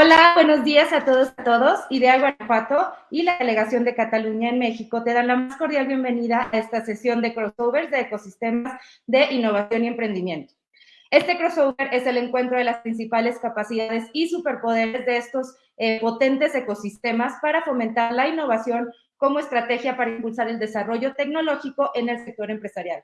Hola, buenos días a todos a todos. Idea Guanajuato y la Delegación de Cataluña en México te dan la más cordial bienvenida a esta sesión de crossovers de ecosistemas de innovación y emprendimiento. Este crossover es el encuentro de las principales capacidades y superpoderes de estos eh, potentes ecosistemas para fomentar la innovación como estrategia para impulsar el desarrollo tecnológico en el sector empresarial.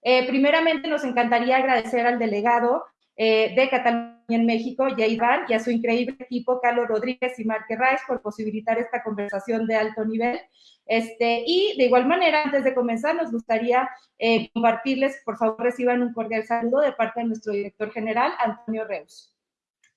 Eh, primeramente, nos encantaría agradecer al delegado eh, de Cataluña en México, Iván, y a su increíble equipo, Carlos Rodríguez y Marque Rice, por posibilitar esta conversación de alto nivel. Este, y de igual manera, antes de comenzar, nos gustaría eh, compartirles, por favor, reciban un cordial saludo de parte de nuestro director general, Antonio Reus.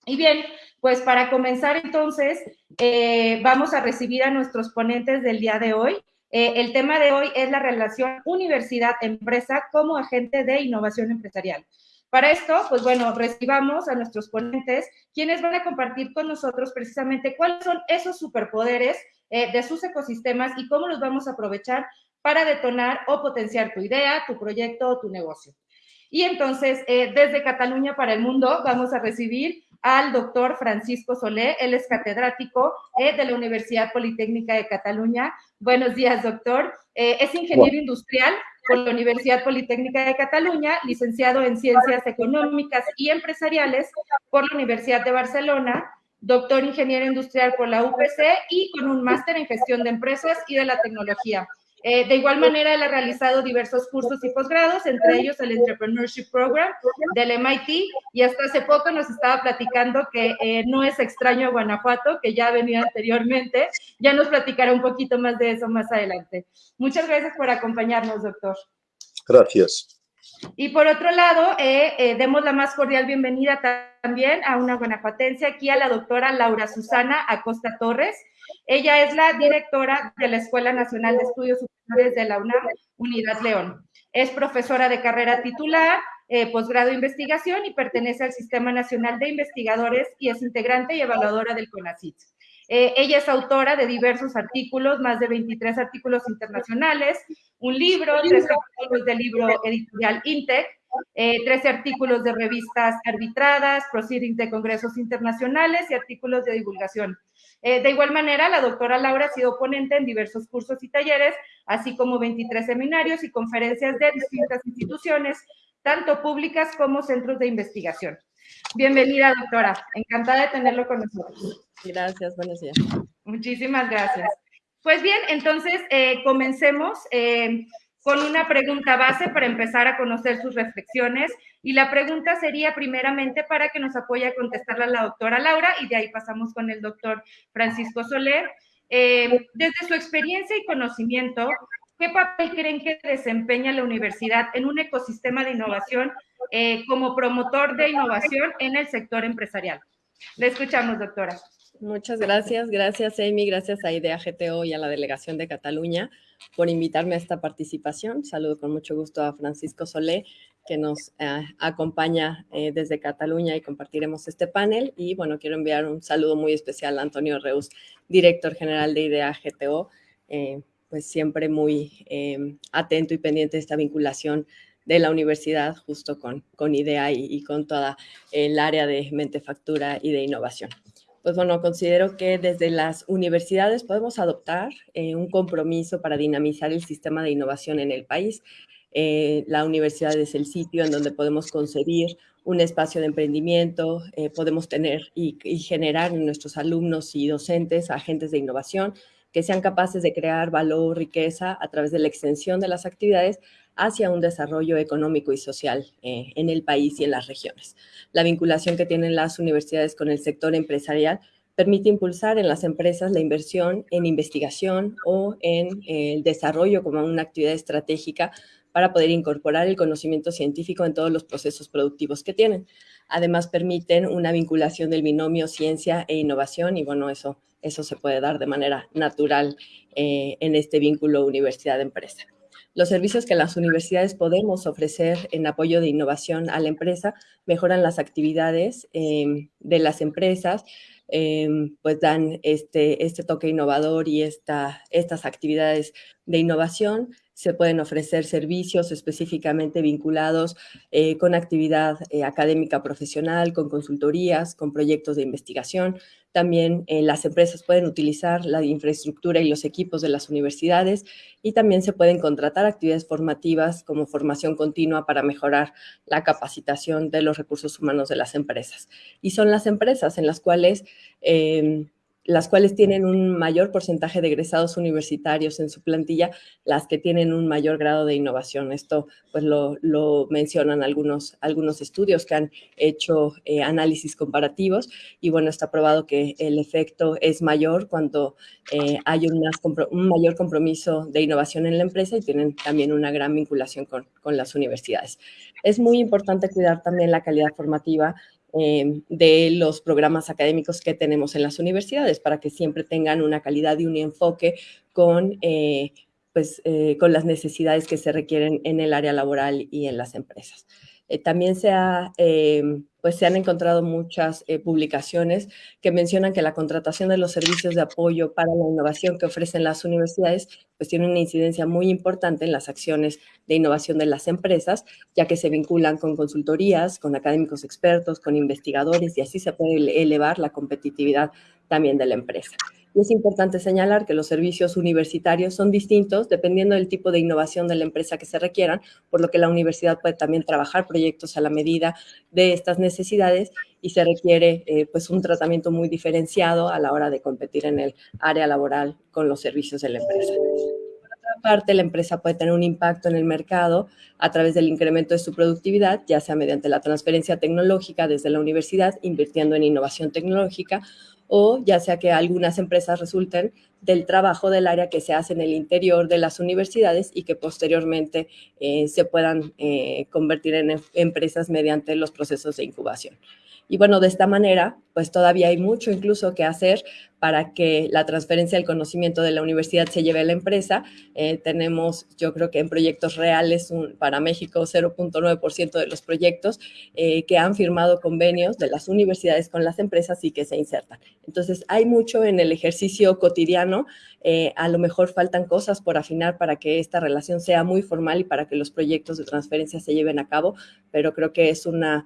Y bien, pues para comenzar entonces, eh, vamos a recibir a nuestros ponentes del día de hoy. el tema de hoy es la relación universidad-empresa como agente de innovación empresarial. Para esto, pues bueno, recibamos a nuestros ponentes, quienes van a compartir con nosotros precisamente cuáles son esos superpoderes eh, de sus ecosistemas y cómo los vamos a aprovechar para detonar o potenciar tu idea, tu proyecto o tu negocio. Y entonces, eh, desde Cataluña para el mundo, vamos a recibir al doctor Francisco Solé, él es catedrático eh, de la Universidad Politécnica de Cataluña. Buenos días, doctor. es ingeniero industrial, por la Universidad Politécnica de Cataluña, licenciado en Ciencias Económicas y Empresariales por la Universidad de Barcelona, doctor ingeniero industrial por la UPC y con un máster en gestión de empresas y de la tecnología. Eh, de igual manera, él ha realizado diversos cursos y posgrados, entre ellos el Entrepreneurship Program del MIT, y hasta hace poco nos estaba platicando que eh, no es extraño a Guanajuato, que ya venía anteriormente. Ya nos platicará un poquito más de eso más adelante. Muchas gracias por acompañarnos, doctor. Gracias. Y por otro lado, eh, demos la más cordial bienvenida también a una guanajuatense, aquí a la doctora Laura Susana Acosta Torres. Ella es la directora de la Escuela Nacional de Estudios Superiores de la UNAM, Unidad León. Es profesora de carrera titular, eh, posgrado de investigación y pertenece al Sistema Nacional de Investigadores y es integrante y evaluadora del CONACYT. Eh, ella es autora de diversos artículos, más de 23 artículos internacionales, un libro, tres artículos del libro editorial INTEC, eh, 13 artículos de revistas arbitradas, proceedings de congresos internacionales y artículos de divulgación. Eh, de igual manera, la doctora Laura ha sido ponente en diversos cursos y talleres, así como 23 seminarios y conferencias de distintas instituciones, tanto públicas como centros de investigación. Bienvenida, doctora. Encantada de tenerlo con nosotros. Gracias, buenos días. Muchísimas gracias. Pues bien, entonces eh, comencemos. Eh, con una pregunta base para empezar a conocer sus reflexiones. Y la pregunta sería primeramente para que nos apoye a contestarla la doctora Laura y de ahí pasamos con el doctor Francisco Soler. Eh, desde su experiencia y conocimiento, ¿qué papel creen que desempeña la universidad en un ecosistema de innovación eh, como promotor de innovación en el sector empresarial? Le escuchamos, doctora. Muchas gracias, gracias Amy, gracias a IDEA GTO y a la Delegación de Cataluña por invitarme a esta participación. Saludo con mucho gusto a Francisco Solé, que nos eh, acompaña eh, desde Cataluña y compartiremos este panel. Y bueno, quiero enviar un saludo muy especial a Antonio Reus, director general de IDEA GTO, eh, pues siempre muy atento y pendiente de esta vinculación de la universidad justo con, con IDEA y, y con toda el área de mentefactura y de innovación pues bueno, considero que desde las universidades podemos adoptar eh, un compromiso para dinamizar el sistema de innovación en el país. Eh, la universidad es el sitio en donde podemos concebir un espacio de emprendimiento, eh, podemos tener y, y, generar en nuestros alumnos y docentes agentes de innovación que sean capaces de crear valor, riqueza a través de la extensión de las actividades hacia un desarrollo económico y social eh, en el país y en las regiones. La vinculación que tienen las universidades con el sector empresarial permite impulsar en las empresas la inversión en investigación o en eh, el desarrollo como una actividad estratégica para poder incorporar el conocimiento científico en todos los procesos productivos que tienen. Además, permiten una vinculación del binomio ciencia e innovación y bueno, eso, eso se puede dar de manera natural eh, en este vínculo universidad-empresa. Los servicios que las universidades podemos ofrecer en apoyo de innovación a la empresa mejoran las actividades em, de las empresas, em, pues dan este, este toque innovador y esta, estas actividades de innovación. Se pueden ofrecer servicios específicamente vinculados eh, con actividad eh, académica profesional, con consultorías, con proyectos de investigación, También eh, las empresas pueden utilizar la infraestructura y los equipos de las universidades y también se pueden contratar actividades formativas como formación continua para mejorar la capacitación de los recursos humanos de las empresas. Y son las empresas en las cuales... Eh, las cuales tienen un mayor porcentaje de egresados universitarios en su plantilla, las que tienen un mayor grado de innovación. Esto pues lo, mencionan algunos, algunos estudios que han hecho eh, análisis comparativos y bueno, está probado que el efecto es mayor cuando eh, hay un, un, mayor compromiso de innovación en la empresa y tienen también una gran vinculación con, con las universidades. Es muy importante cuidar también la calidad formativa eh, de los programas académicos que tenemos en las universidades para que siempre tengan una calidad y un enfoque con, eh, pues, eh, con las necesidades que se requieren en el área laboral y en las empresas. También se ha pues se han encontrado muchas eh, publicaciones que mencionan que la contratación de los servicios de apoyo para la innovación que ofrecen las universidades pues tiene una incidencia muy importante en las acciones de innovación de las empresas, ya que se vinculan con consultorías, con académicos expertos, con investigadores y así se puede elevar la competitividad también de la empresa. Es importante señalar que los servicios universitarios son distintos dependiendo del tipo de innovación de la empresa que se requieran, por lo que la universidad puede también trabajar proyectos a la medida de estas necesidades y se requiere eh, pues un tratamiento muy diferenciado a la hora de competir en el área laboral con los servicios de la empresa. Por otra parte, la empresa puede tener un impacto en el mercado a través del incremento de su productividad, ya sea mediante la transferencia tecnológica desde la universidad, invirtiendo en innovación tecnológica, o ya sea que algunas empresas resulten del trabajo del área que se hace en el interior de las universidades y que posteriormente eh, se puedan eh, convertir en em, empresas mediante los procesos de incubación. Y bueno, de esta manera, pues todavía hay mucho incluso que hacer para que la transferencia del conocimiento de la universidad se lleve a la empresa. Eh, tenemos, yo creo que en proyectos reales, para México, 0.9% de los proyectos eh, que han firmado convenios de las universidades con las empresas y que se insertan. Entonces, hay mucho en el ejercicio cotidiano. Eh, a lo mejor faltan cosas por afinar para que esta relación sea muy formal y para que los proyectos de transferencia se lleven a cabo, pero creo que es una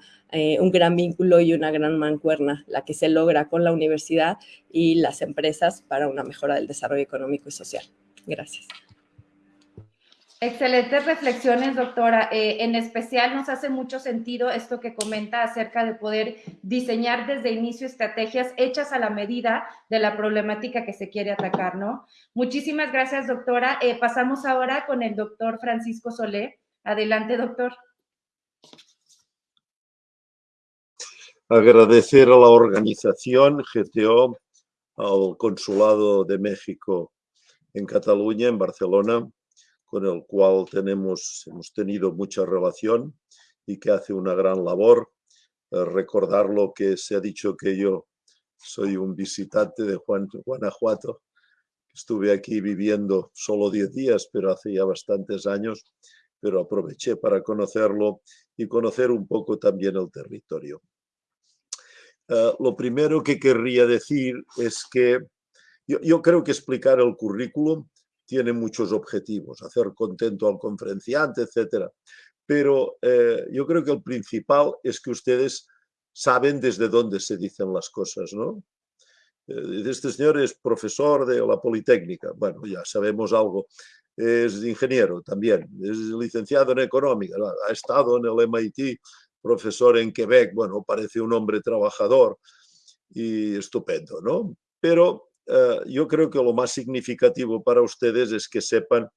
un gran vínculo y una gran mancuerna, la que se logra con la universidad y las empresas para una mejora del desarrollo económico y social. Gracias. Excelentes reflexiones, doctora. Eh, en especial nos hace mucho sentido esto que comenta acerca de poder diseñar desde inicio estrategias hechas a la medida de la problemática que se quiere atacar, ¿no? Muchísimas gracias, doctora. Eh, pasamos ahora con el doctor Francisco Solé. Adelante, doctor. agradecer a la organización GTO, al Consulado de México en Cataluña, en Barcelona, con el cual tenemos, hemos tenido mucha relación y que hace una gran labor. Eh, recordar lo que se ha dicho que yo soy un visitante de Juan, Guanajuato. Estuve aquí viviendo solo 10 días, pero hace ya bastantes años, pero aproveché para conocerlo y conocer un poco también el territorio. Eh, lo primero que querría decir es que yo, creo que explicar el currículum tiene muchos objetivos, hacer contento al conferenciante, etc. Pero eh, yo creo que el principal es que ustedes saben desde dónde se dicen las cosas, ¿no? Eh, este señor es profesor de la Politécnica, bueno, ya sabemos algo. Es ingeniero también, es licenciado en económica, ha estado en el MIT profesor en Quebec, bueno, parece un hombre trabajador y estupendo, ¿no? Pero eh, yo creo que lo más significativo para ustedes es que sepan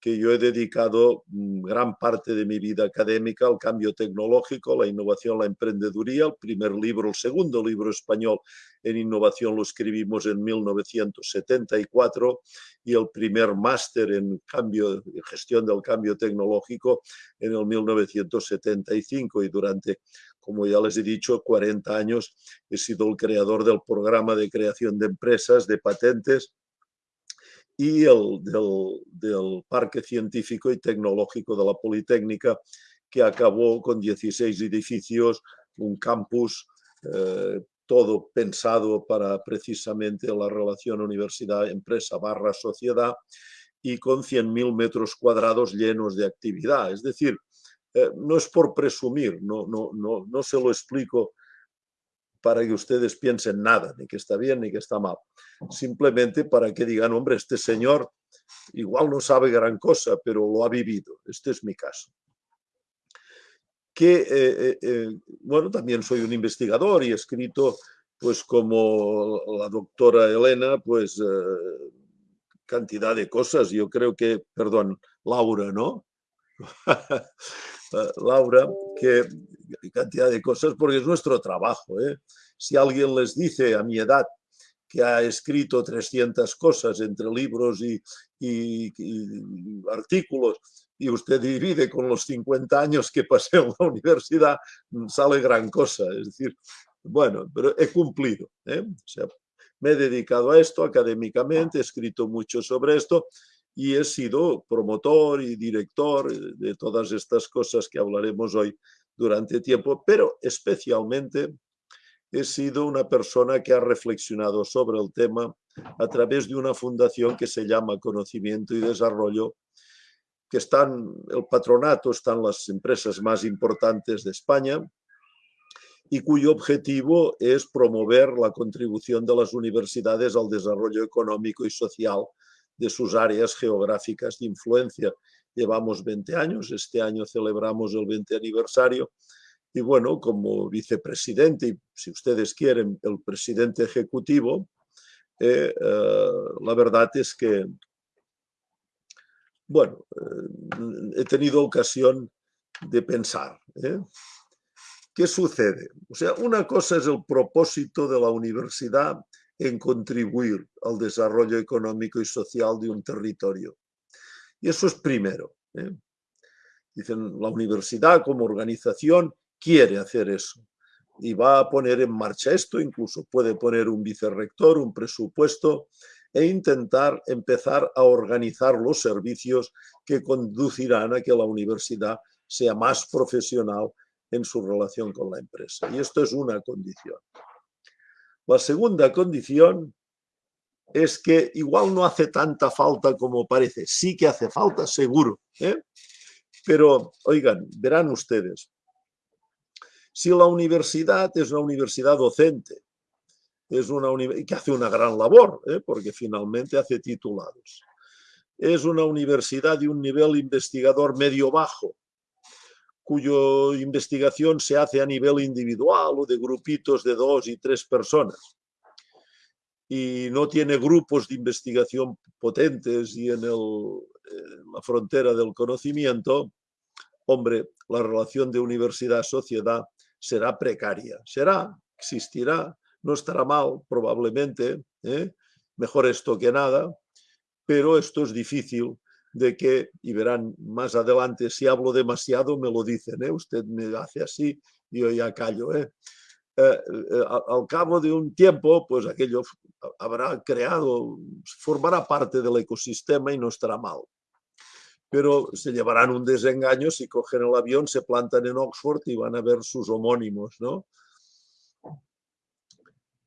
que yo he dedicado mm, gran parte de mi vida académica al cambio tecnológico, la innovación, la emprendeduría. El primer libro, el segundo libro español en innovación lo escribimos en 1974 y el primer máster en cambio, gestión del cambio tecnológico en el 1975 y durante como ya les he dicho, 40 años he sido el creador del programa de creación de empresas, de patentes y el del, Parque Científico y Tecnológico de la Politécnica, que acabó con 16 edificios, un campus, eh, todo pensado para precisamente la relación universidad-empresa barra sociedad y con 100.000 metros cuadrados llenos de actividad. Es decir, eh, no es por presumir, no, no, no, no se lo explico para que ustedes piensen nada, ni que está bien ni que está mal. Simplemente para que digan, hombre, este señor igual no sabe gran cosa, pero lo ha vivido. Este es mi caso. Que, eh, eh, eh, bueno, también soy un investigador y he escrito, pues como la doctora Elena, pues cantidad de cosas. Yo creo que, perdón, Laura, ¿no? Laura, que cantidad de cosas, porque es nuestro trabajo. ¿eh? Si alguien les dice a mi edad que ha escrito 300 cosas entre libros y, artículos, y usted divide con los 50 años que pasé en la universidad, sale gran cosa. Es decir, bueno, pero he cumplido. ¿eh? Me he dedicado a esto académicamente, he escrito mucho sobre esto y he sido promotor y director de todas estas cosas que hablaremos hoy durante tiempo, pero especialmente he sido una persona que ha reflexionado sobre el tema a través de una fundación que se llama Conocimiento y Desarrollo, que están, el patronato están las empresas más importantes de España y cuyo objetivo es promover la contribución de las universidades al desarrollo económico y social de sus áreas geográficas de influencia. Llevamos 20 años, este año celebramos el 20 aniversario y bueno, como vicepresidente y si ustedes quieren el presidente ejecutivo, eh, eh, la verdad es que, bueno, eh, he tenido ocasión de pensar. ¿Qué sucede? O sea, una cosa es el propósito de la universidad en contribuir al desarrollo económico y social de un territorio. Y eso es primero. ¿eh? Dicen, la universidad como organización quiere hacer eso y va a poner en marcha esto, incluso puede poner un vicerrector, un presupuesto e intentar empezar a organizar los servicios que conducirán a que la universidad sea más profesional en su relación con la empresa. Y esto es una condición. La segunda condición es que igual no hace tanta falta como parece. Sí que hace falta, seguro. ¿eh? Pero, oigan, verán ustedes, si la universidad es una universidad docente, es una que hace una gran labor, ¿eh? porque finalmente hace titulados, es una universidad de un nivel investigador medio-bajo, cuya investigación se hace a nivel individual o de grupitos de dos y tres personas y no tiene grupos de investigación potentes y en, la frontera del conocimiento, hombre, la relación de universidad-sociedad será precaria. Será, existirá, no estará mal probablemente, ¿eh? mejor esto que nada, pero esto es difícil de que, y verán más adelante, si hablo demasiado me lo dicen, ¿eh? usted me hace así y yo ya callo. ¿eh? Eh, al cabo de un tiempo, pues aquello habrá creado, formará parte del ecosistema y no estará mal. Pero se llevarán un desengaño si cogen el avión, se plantan en Oxford y van a ver sus homónimos, ¿no?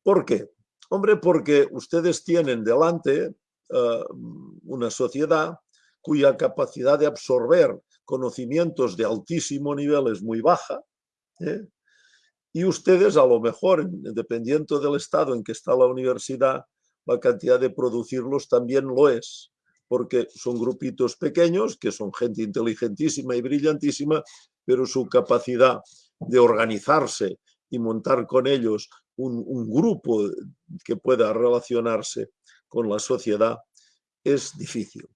¿Por qué? Hombre, porque ustedes tienen delante una sociedad cuya capacidad de absorber conocimientos de altísimo nivel es muy baja, ¿eh? y ustedes a lo mejor, dependiendo del estado en que está la universidad, la cantidad de producirlos también lo es, porque son grupitos pequeños, que son gente inteligentísima y brillantísima, pero su capacidad de organizarse y montar con ellos un, un grupo que pueda relacionarse con la sociedad es difícil.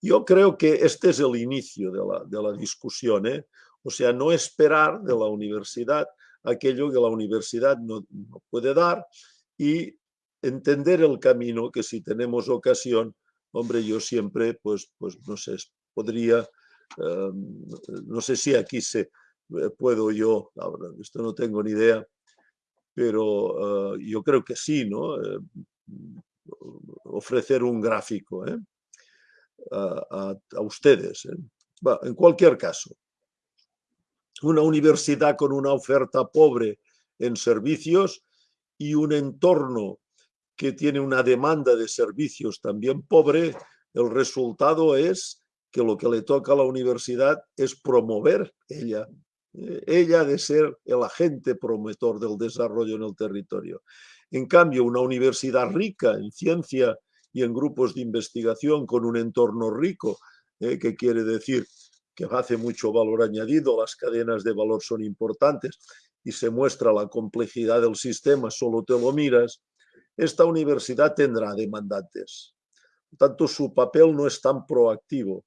Yo creo que este es el inicio de la, de la discusión, ¿eh? o sea, no esperar de la universidad aquello que la universidad no, no, puede dar y entender el camino que si tenemos ocasión, hombre, yo siempre, pues, pues no sé, podría, eh, no sé si aquí se, eh, puedo yo, ahora, esto no tengo ni idea, pero uh, yo creo que sí, ¿no? Eh, ofrecer un gráfico, ¿eh? A, ustedes. ¿eh? en cualquier caso, una universidad con una oferta pobre en servicios y un entorno que tiene una demanda de servicios también pobre, el resultado es que lo que le toca a la universidad es promover ella Eh, ella de ser el agente promotor del desarrollo en el territorio. En cambio, una universidad rica en ciencia y en grupos de investigación con un entorno rico, eh, que quiere decir que hace mucho valor añadido, las cadenas de valor son importantes y se muestra la complejidad del sistema, solo te lo miras, esta universidad tendrá demandantes. Por tanto, su papel no es tan proactivo,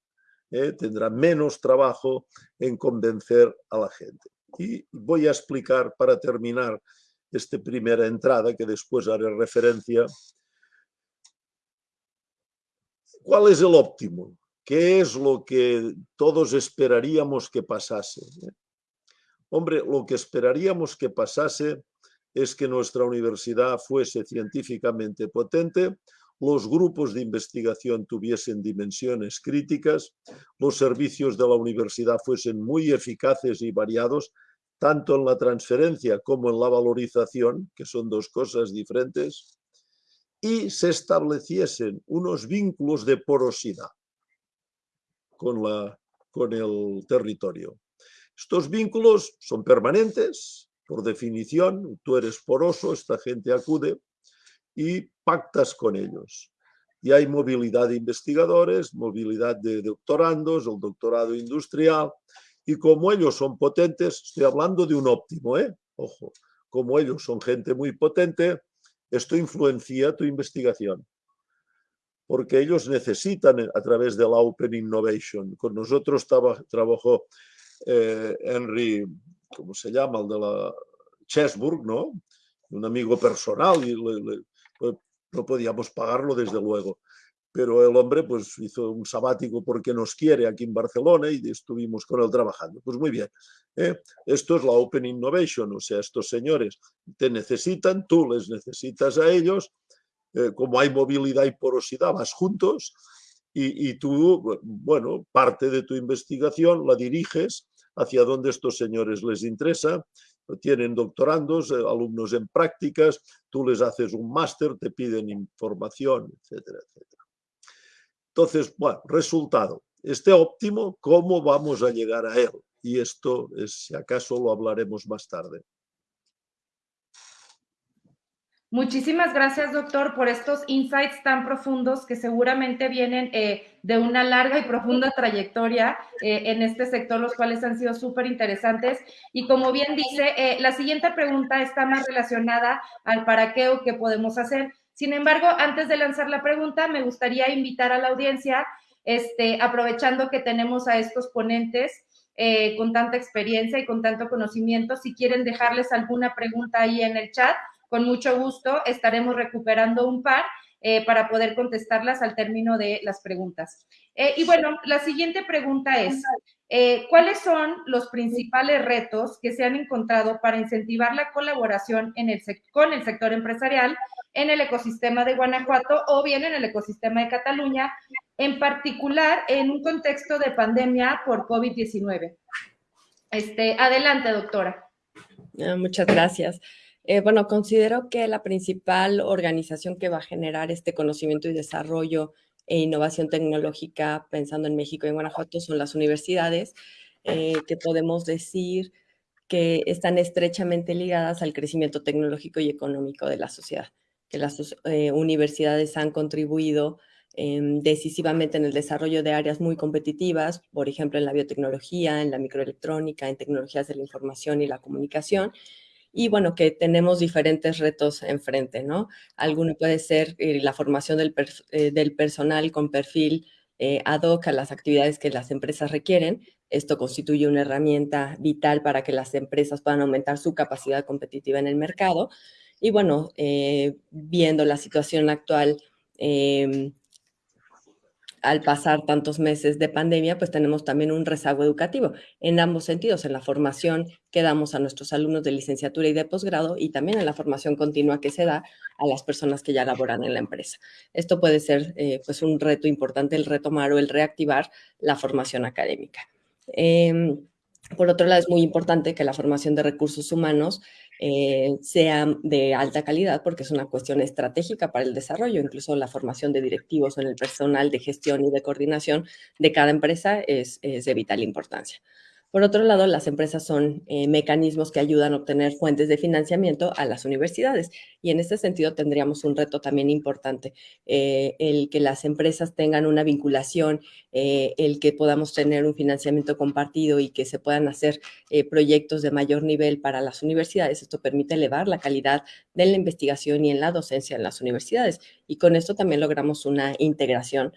¿eh? tendrá menos trabajo en convencer a la gente. Y voy a explicar para terminar esta primera entrada, que después haré referencia, cuál es el óptimo, qué es lo que todos esperaríamos que pasase. ¿eh? Hombre, lo que esperaríamos que pasase es que nuestra universidad fuese científicamente potente, los grupos de investigación tuviesen dimensiones críticas, los servicios de la universidad fuesen muy eficaces y variados, tanto en la transferencia como en la valorización, que son dos cosas diferentes, y se estableciesen unos vínculos de porosidad con, la, con el territorio. Estos vínculos son permanentes, por definición, tú eres poroso, esta gente acude y pactas con ellos. Y hay movilidad de investigadores, movilidad de doctorandos, el doctorado industrial, y como ellos son potentes, estoy hablando de un óptimo, ¿eh? ojo, como ellos son gente muy potente, esto influencia tu investigación, porque ellos necesitan a través de la Open Innovation. Con nosotros trabajó eh, Henry ¿cómo se llama? El de la Chesburg, ¿no? Un amigo personal y no podíamos pagarlo desde luego. Pero el hombre pues hizo un sabático porque nos quiere aquí en Barcelona y estuvimos con él trabajando. Pues muy bien, ¿eh? esto es la Open Innovation, o sea, estos señores te necesitan, tú les necesitas a ellos, eh, como hay movilidad y porosidad, vas juntos y, y tú, bueno, parte de tu investigación la diriges hacia dónde estos señores les interesa, tienen doctorandos, eh, alumnos en prácticas, tú les haces un máster, te piden información, etcétera, etcétera. Entonces, bueno, resultado, este óptimo, ¿cómo vamos a llegar a él? Y esto, es, si acaso, lo hablaremos más tarde. Muchísimas gracias, doctor, por estos insights tan profundos que seguramente vienen eh, de una larga y profunda trayectoria eh, en este sector, los cuales han sido súper interesantes. Y como bien dice, eh, la siguiente pregunta está más relacionada al para qué o qué podemos hacer. Sin embargo, antes de lanzar la pregunta, me gustaría invitar a la audiencia, este, aprovechando que tenemos a estos ponentes, con tanta experiencia y con tanto conocimiento. Si quieren dejarles alguna pregunta ahí en el chat, con mucho gusto estaremos recuperando un par eh, para poder contestarlas al término de las preguntas. Eh, y bueno, la siguiente pregunta es, eh, ¿cuáles son los principales retos que se han encontrado para incentivar la colaboración en el con el sector empresarial en el ecosistema de Guanajuato o bien en el ecosistema de Cataluña, en particular en un contexto de pandemia por COVID-19? Este, adelante, doctora. Ah, muchas gracias. Eh, bueno, considero que la principal organización que va a generar este conocimiento y desarrollo e innovación tecnológica, pensando en México y en Guanajuato, son las universidades, eh, que podemos decir que están estrechamente ligadas al crecimiento tecnológico y económico de la sociedad, que las eh, universidades han contribuido em, decisivamente en el desarrollo de áreas muy competitivas, por ejemplo, en la biotecnología, en la microelectrónica, en tecnologías de la información y la comunicación, y bueno, que tenemos diferentes retos enfrente, ¿no? Alguno puede ser eh, la formación del, eh, del, personal con perfil eh, ad hoc a las actividades que las empresas requieren. Esto constituye una herramienta vital para que las empresas puedan aumentar su capacidad competitiva en el mercado. Y bueno, viendo la situación actual, em, al pasar tantos meses de pandemia, pues tenemos también un rezago educativo en ambos sentidos, en la formación que damos a nuestros alumnos de licenciatura y de posgrado y también en la formación continua que se da a las personas que ya laboran en la empresa. Esto puede ser eh, pues un reto importante, el retomar o el reactivar la formación académica. Em, por otro lado, es muy importante que la formación de recursos humanos eh, sea de alta calidad porque es una cuestión estratégica para el desarrollo. Incluso la formación de directivos en el personal de gestión y de coordinación de cada empresa es, de vital importancia. Por otro lado, las empresas son eh, mecanismos que ayudan a obtener fuentes de financiamiento a las universidades y en este sentido tendríamos un reto también importante, eh, el que las empresas tengan una vinculación, eh, el que podamos tener un financiamiento compartido y que se puedan hacer proyectos de mayor nivel para las universidades. Esto permite elevar la calidad de la investigación y en la docencia en las universidades y con esto también logramos una integración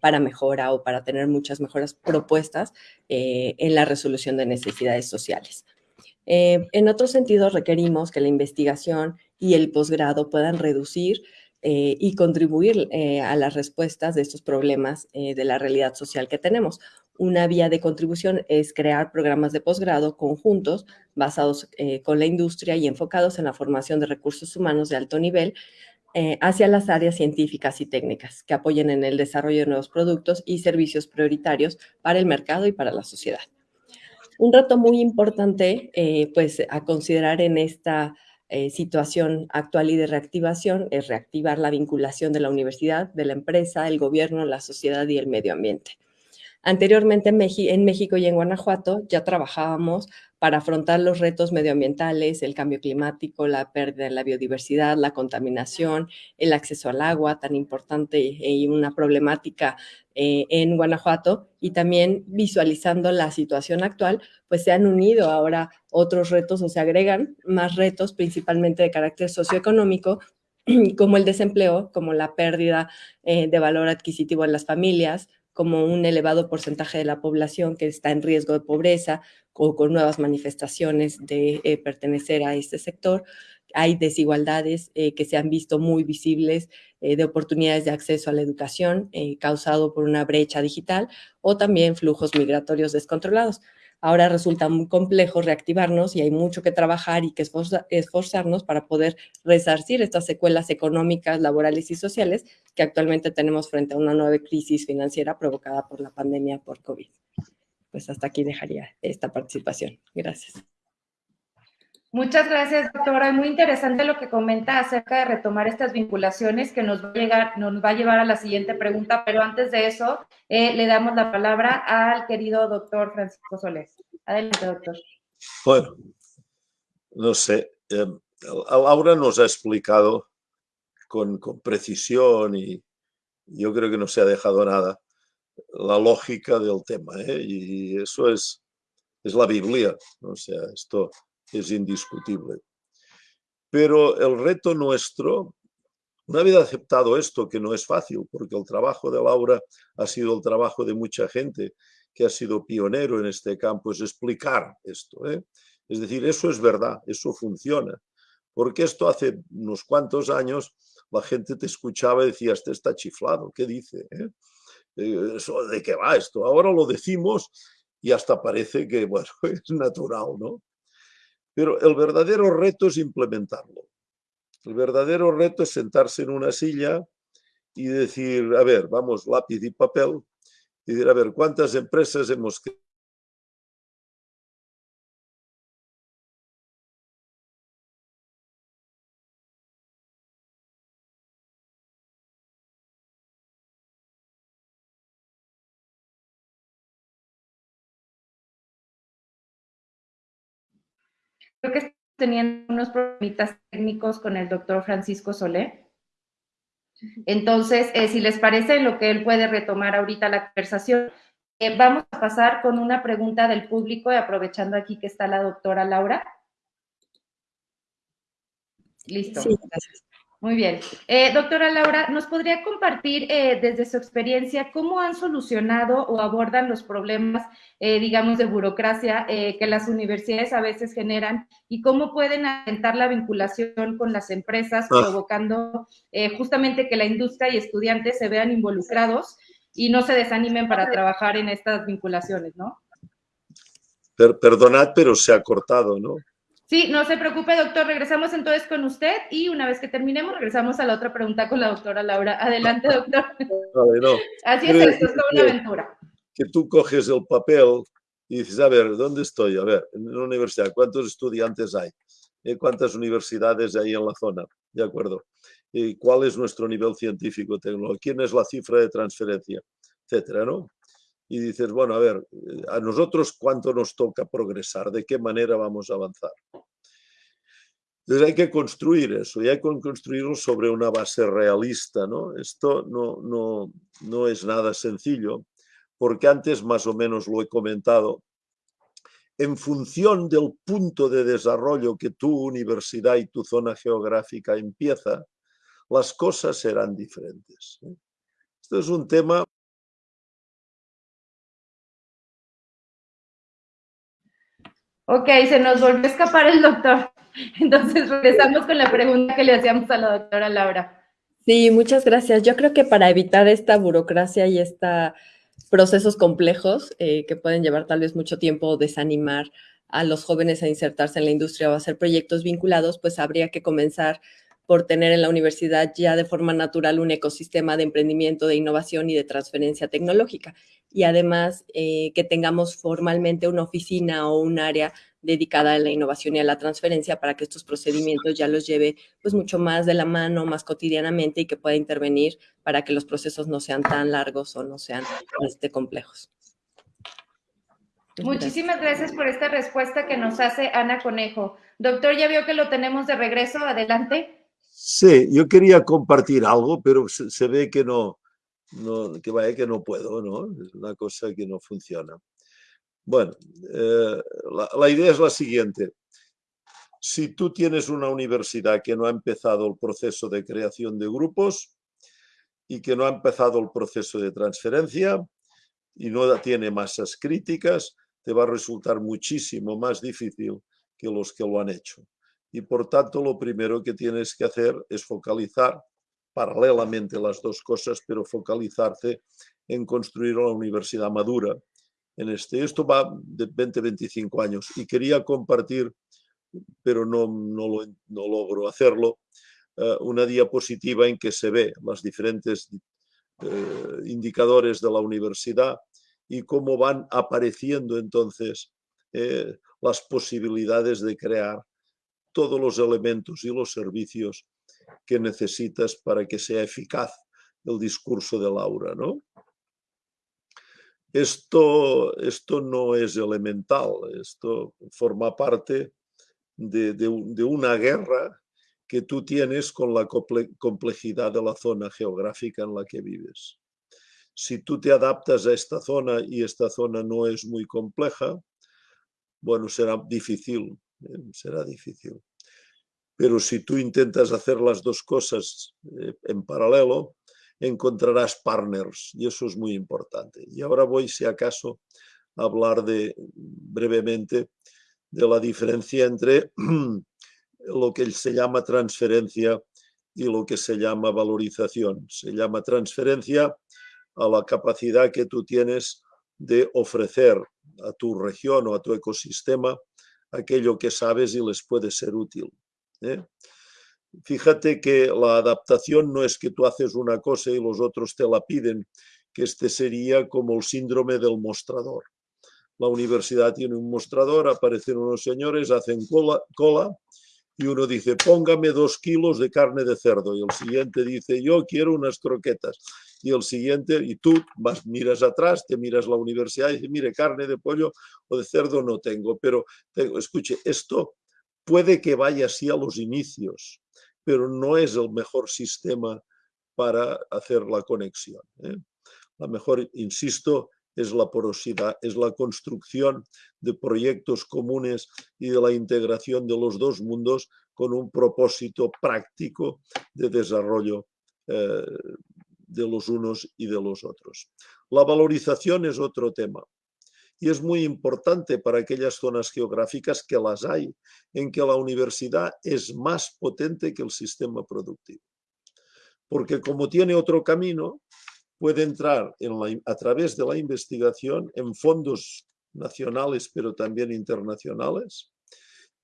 para mejora o para tener muchas mejoras propuestas en la resolución solución de necesidades sociales. Eh, en otro sentido, requerimos que la investigación y el posgrado puedan reducir eh, y contribuir eh, a las respuestas de estos problemas de la realidad social que tenemos. Una vía de contribución es crear programas de posgrado conjuntos basados con la industria y enfocados en la formación de recursos humanos de alto nivel hacia las áreas científicas y técnicas que apoyen en el desarrollo de nuevos productos y servicios prioritarios para el mercado y para la sociedad. Un reto muy importante, eh, pues, a considerar en esta eh, situación actual y de reactivación es reactivar la vinculación de la universidad, de la empresa, el gobierno, la sociedad y el medio ambiente. Anteriormente en México y en Guanajuato ya trabajábamos para afrontar los retos medioambientales, el cambio climático, la pérdida de la biodiversidad, la contaminación, el acceso al agua, tan importante y una problemática eh, en Guanajuato, y también visualizando la situación actual, pues se han unido ahora otros retos o se agregan más retos, principalmente de carácter socioeconómico, como el desempleo, como la pérdida eh, de valor adquisitivo en las familias, como un elevado porcentaje de la población que está en riesgo de pobreza o con nuevas manifestaciones de eh, pertenecer a este sector. Hay desigualdades eh, que se han visto muy visibles eh, de oportunidades de acceso a la educación causado por una brecha digital o también flujos migratorios descontrolados. Ahora resulta muy complejo reactivarnos y hay mucho que trabajar y que esforzarnos para poder resarcir estas secuelas económicas, laborales y sociales que actualmente tenemos frente a una nueva crisis financiera provocada por la pandemia por COVID. Pues hasta aquí dejaría esta participación. Gracias. Muchas gracias, doctora. Muy interesante lo que comenta acerca de retomar estas vinculaciones que nos va a, llegar, nos va a llevar a la siguiente pregunta, pero antes de eso, eh, le damos la palabra al querido doctor Francisco Solés. Adelante, doctor. Bueno, no sé. Eh, Laura nos ha explicado con, con, precisión y yo creo que no se ha dejado nada la lógica del tema. ¿eh? Y eso es, es la Biblia. O sea, esto es indiscutible. Pero el reto nuestro, una vez aceptado esto, que no es fácil, porque el trabajo de Laura ha sido el trabajo de mucha gente que ha sido pionero en este campo, es explicar esto. ¿eh? Es decir, eso es verdad, eso funciona. Porque esto hace unos cuantos años la gente te escuchaba y decía, este está chiflado, ¿qué dice? Eh? Eh, ¿De qué va esto? Ahora lo decimos y hasta parece que, bueno, es natural, ¿no? Pero el verdadero reto es implementarlo. El verdadero reto es sentarse en una silla y decir, a ver, vamos, lápiz y papel, y decir, a ver, ¿cuántas empresas hemos creo que estoy teniendo unos problemitas técnicos con el doctor Francisco Solé. Entonces, eh, si les parece, lo que él puede retomar ahorita la conversación, eh, vamos a pasar con una pregunta del público, aprovechando aquí que está la doctora Laura. Listo. Sí, gracias. Muy bien. Eh, doctora Laura, ¿nos podría compartir eh, desde su experiencia cómo han solucionado o abordan los problemas, eh, digamos, de burocracia que las universidades a veces generan y cómo pueden alentar la vinculación con las empresas, ah. provocando justamente que la industria y estudiantes se vean involucrados y no se desanimen para trabajar en estas vinculaciones, ¿no? perdonad, pero se ha cortado, ¿no? Sí, no se preocupe, doctor. Regresamos entonces con usted y una vez que terminemos, regresamos a la otra pregunta con la doctora Laura. Adelante, doctor. Así es, esto es una aventura. Que tú coges el papel y dices, a ver, ¿dónde estoy? A ver, en la universidad, ¿cuántos estudiantes hay? Eh, ¿Cuántas universidades hay en la zona? ¿De acuerdo? ¿Y ¿Cuál es nuestro nivel científico tecnológico? ¿Quién es la cifra de transferencia? Etcétera, ¿no? Y dices, bueno, a ver, a nosotros cuánto nos toca progresar, de qué manera vamos a avanzar. Entonces hay que construir eso y hay que construirlo sobre una base realista. ¿no? Esto no, no, no es nada sencillo, porque antes más o menos lo he comentado. En función del punto de desarrollo que tu universidad y tu zona geográfica empieza, las cosas serán diferentes. ¿eh? Esto es un tema Ok, se nos volvió a escapar el doctor. Entonces regresamos con la pregunta que le hacíamos a la doctora Laura. Sí, muchas gracias. Yo creo que para evitar esta burocracia y estos procesos complejos eh, que pueden llevar tal vez mucho tiempo o desanimar a los jóvenes a insertarse en la industria o a hacer proyectos vinculados, pues habría que comenzar por tener en la universidad ya de forma natural un ecosistema de emprendimiento, de innovación y de transferencia tecnológica. Y además eh, que tengamos formalmente una oficina o un área dedicada a la innovación y a la transferencia para que estos procedimientos ya los lleve pues mucho más de la mano, más cotidianamente y que pueda intervenir para que los procesos no sean tan largos o no sean este, complejos. Muchísimas gracias por esta respuesta que nos hace Ana Conejo. Doctor, ya vio que lo tenemos de regreso. Adelante. Sí, yo quería compartir algo, pero se, ve que no, que vaya que no puedo, ¿no? Es una cosa que no funciona. Bueno, eh, la, idea es la siguiente. Si tú tienes una universidad que no ha empezado el proceso de creación de grupos y que no ha empezado el proceso de transferencia y no tiene masas críticas, te va a resultar muchísimo más difícil que los que lo han hecho y por tanto lo primero que tienes que hacer es focalizar paralelamente las dos cosas, pero focalizarte en construir una universidad madura. En este, esto va de 20-25 años y quería compartir, pero no, no, no logro hacerlo, eh, una diapositiva en que se ve los diferentes eh, indicadores de la universidad y cómo van apareciendo entonces eh, las posibilidades de crear todos los elementos y los servicios que necesitas para que sea eficaz el discurso de Laura, ¿no? Esto, esto no es elemental, esto forma parte de, de, una guerra que tú tienes con la complejidad de la zona geográfica en la que vives. Si tú te adaptas a esta zona y esta zona no es muy compleja, bueno, será difícil será difícil. Pero si tú intentas hacer las dos cosas eh, en paralelo, encontrarás partners y eso es muy importante. Y ahora voy, si acaso, a hablar de, brevemente de la diferencia entre lo que se llama transferencia y lo que se llama valorización. Se llama transferencia a la capacidad que tú tienes de ofrecer a tu región o a tu ecosistema aquello que sabes y les puede ser útil. ¿eh? Fíjate que la adaptación no es que tú haces una cosa y los otros te la piden, que este sería como el síndrome del mostrador. La universidad tiene un mostrador, aparecen unos señores, hacen cola, cola y uno dice, póngame dos kilos de carne de cerdo. Y el siguiente dice, yo quiero unas croquetas. Y el siguiente, y tú vas, miras atrás, te miras la universidad y dices, mire, carne de pollo o de cerdo no tengo. Pero, escuche, esto puede que vaya así a los inicios, pero no es el mejor sistema para hacer la conexión. ¿eh? La mejor, insisto, es la porosidad, es la construcción de proyectos comunes y de la integración de los dos mundos con un propósito práctico de desarrollo eh, de los unos y de los otros. La valorización es otro tema y es muy importante para aquellas zonas geográficas que las hay, en que la universidad es más potente que el sistema productivo. Porque como tiene otro camino, puede entrar a través de la investigación en fondos nacionales, pero también internacionales,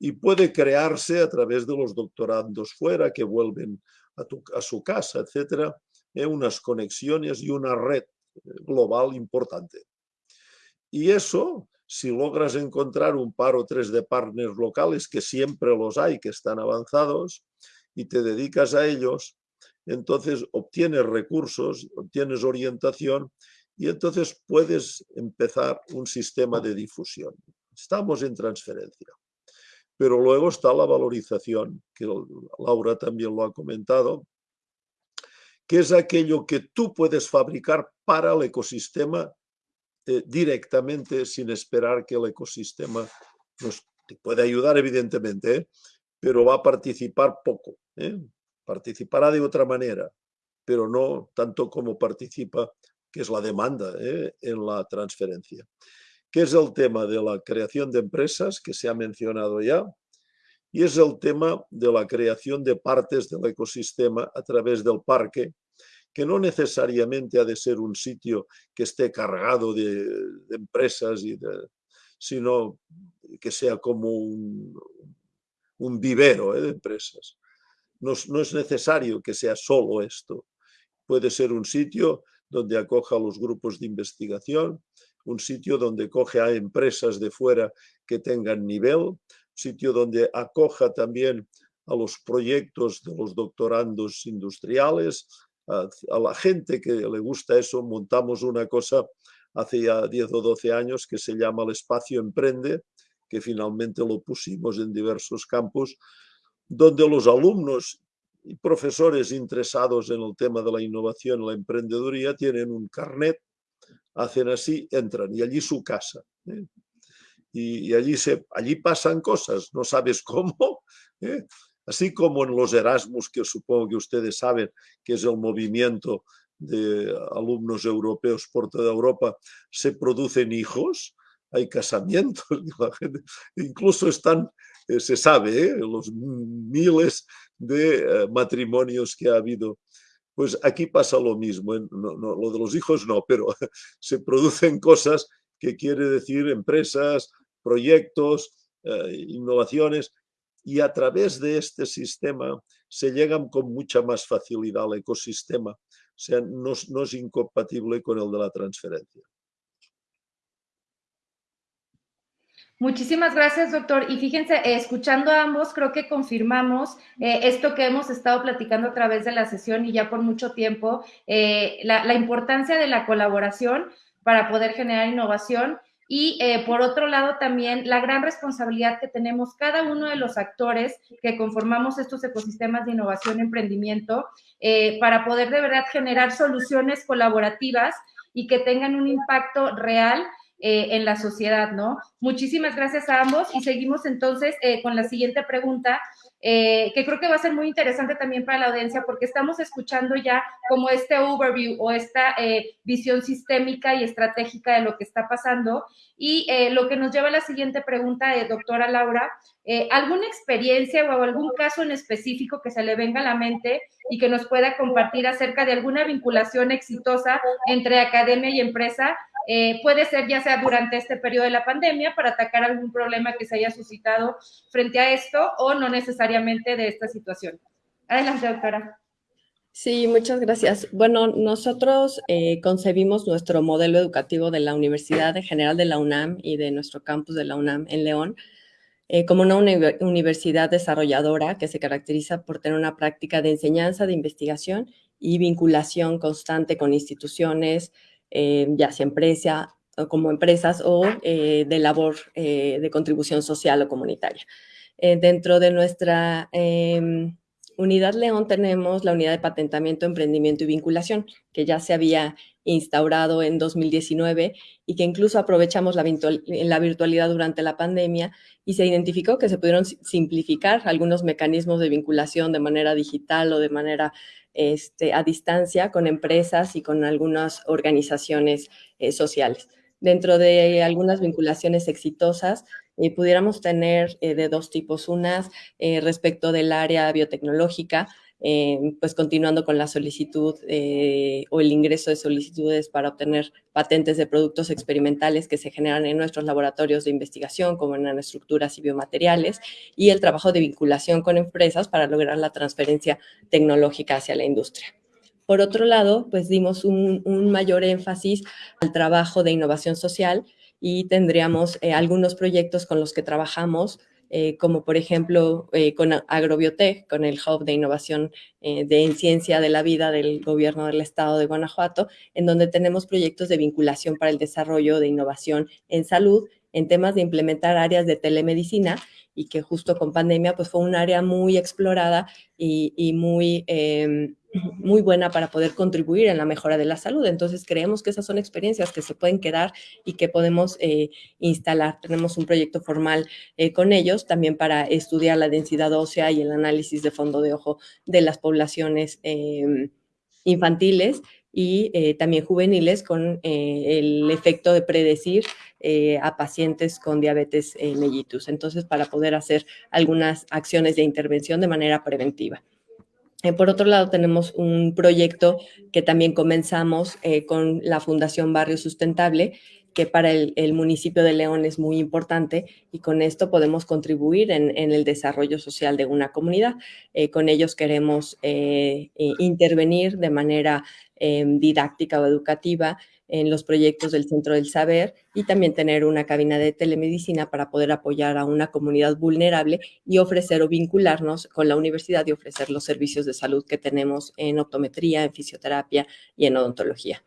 y puede crearse a través de los doctorandos fuera que vuelven a, su casa, etcétera, en unas conexiones y una red global importante. Y eso, si logras encontrar un par o tres de partners locales, que siempre los hay, que están avanzados, y te dedicas a ellos, entonces obtienes recursos, obtienes orientación y entonces puedes empezar un sistema de difusión. Estamos en transferencia. Pero luego está la valorización, que Laura también lo ha comentado, que es aquello que tú puedes fabricar para el ecosistema eh, directamente sin esperar que el ecosistema nos te puede ayudar, evidentemente, ¿eh? pero va a participar poco. ¿eh? Participará de otra manera, pero no tanto como participa, que es la demanda en la transferencia. Que es el tema de la creación de empresas, que se ha mencionado ya, y es el tema de la creación de partes del ecosistema a través del parque, que no necesariamente ha de ser un sitio que esté cargado de, empresas, sino que sea como un, vivero ¿eh? de empresas. No, es necesario que sea solo esto. Puede ser un sitio donde acoja a los grupos de investigación, un sitio donde coge a empresas de fuera que tengan nivel, sitio donde acoja también a los proyectos de los doctorandos industriales, a, la gente que le gusta eso, montamos una cosa hace ya 10 o 12 años que se llama el Espacio Emprende, que finalmente lo pusimos en diversos campos, donde los alumnos y profesores interesados en el tema de la innovación la emprendeduría tienen un carnet, hacen así, entran y allí su casa. ¿eh? y, allí, se, allí pasan cosas, no sabes cómo, ¿eh? así como en los Erasmus, que supongo que ustedes saben que es el movimiento de alumnos europeos por toda Europa, se producen hijos, hay casamientos, incluso están, eh, se sabe, ¿eh? los miles de matrimonios que ha habido. Pues aquí pasa lo mismo, lo de los hijos no, pero se producen cosas que quiere decir empresas, proyectos, eh, innovaciones, y a través de este sistema se llegan con mucha más facilidad al ecosistema, o sea, no, no es incompatible con el de la transferencia. Muchísimas gracias, doctor. Y fíjense, eh, escuchando a ambos, creo que confirmamos eh, esto que hemos estado platicando a través de la sesión y ya por mucho tiempo, la, la, importancia de la colaboración para poder generar innovación y eh, por otro lado también la gran responsabilidad que tenemos cada uno de los actores que conformamos estos ecosistemas de innovación y emprendimiento eh, para poder de verdad generar soluciones colaborativas y que tengan un impacto real eh, en la sociedad, ¿no? Muchísimas gracias a ambos y seguimos entonces con la siguiente pregunta eh, que creo que va a ser muy interesante también para la audiencia porque estamos escuchando ya como este overview o esta eh, visión sistémica y estratégica de lo que está pasando. Y eh, lo que nos lleva a la siguiente pregunta, doctora Laura, ¿alguna experiencia o algún caso en específico que se le venga a la mente y que nos pueda compartir acerca de alguna vinculación exitosa entre academia y empresa eh, puede ser ya sea durante este periodo de la pandemia para atacar algún problema que se haya suscitado frente a esto o no necesariamente de esta situación. Adelante, doctora. Sí, muchas gracias. Bueno, nosotros eh, concebimos nuestro modelo educativo de la Universidad General de la UNAM y de nuestro campus de la UNAM en León eh, como una universidad desarrolladora que se caracteriza por tener una práctica de enseñanza, de investigación y vinculación constante con instituciones, eh, ya sea empresa, como empresas o eh, de labor eh, de contribución social o comunitaria. dentro de nuestra em, unidad León tenemos la unidad de patentamiento, emprendimiento y vinculación, que ya se había instaurado en 2019 y que incluso aprovechamos la, la virtualidad durante la pandemia y se identificó que se pudieron simplificar algunos mecanismos de vinculación de manera digital o de manera este, a distancia con empresas y con algunas organizaciones eh, sociales. Dentro de algunas vinculaciones exitosas, eh, pudiéramos tener eh, de dos tipos. Unas respecto del área biotecnológica, eh, pues continuando con la solicitud eh, o el ingreso de solicitudes para obtener patentes de productos experimentales que se generan en nuestros laboratorios de investigación, como en nanoestructuras y biomateriales, y el trabajo de vinculación con empresas para lograr la transferencia tecnológica hacia la industria. Por otro lado, pues dimos un, mayor énfasis al trabajo de innovación social y tendríamos eh, algunos proyectos con los que trabajamos eh, como por ejemplo eh, con Agrobiotech, con el Hub de Innovación eh, de en Ciencia de la Vida del Gobierno del Estado de Guanajuato, en donde tenemos proyectos de vinculación para el desarrollo de innovación en salud, en temas de implementar áreas de telemedicina y que justo con pandemia pues fue un área muy explorada y, y muy em, muy buena para poder contribuir en la mejora de la salud. Entonces, creemos que esas son experiencias que se pueden quedar y que podemos eh, instalar. Tenemos un proyecto formal eh, con ellos también para estudiar la densidad ósea y el análisis de fondo de ojo de las poblaciones em, infantiles y eh, también juveniles con el efecto de predecir a pacientes con diabetes mellitus. Entonces, para poder hacer algunas acciones de intervención de manera preventiva. Eh, por otro lado, tenemos un proyecto que también comenzamos eh, con la Fundación Barrio Sustentable, que para el, municipio de León es muy importante y con esto podemos contribuir en, el desarrollo social de una comunidad. Eh, con ellos queremos intervenir de manera didáctica o educativa en los proyectos del Centro del Saber y también tener una cabina de telemedicina para poder apoyar a una comunidad vulnerable y ofrecer o vincularnos con la universidad y ofrecer los servicios de salud que tenemos en optometría, en fisioterapia y en odontología.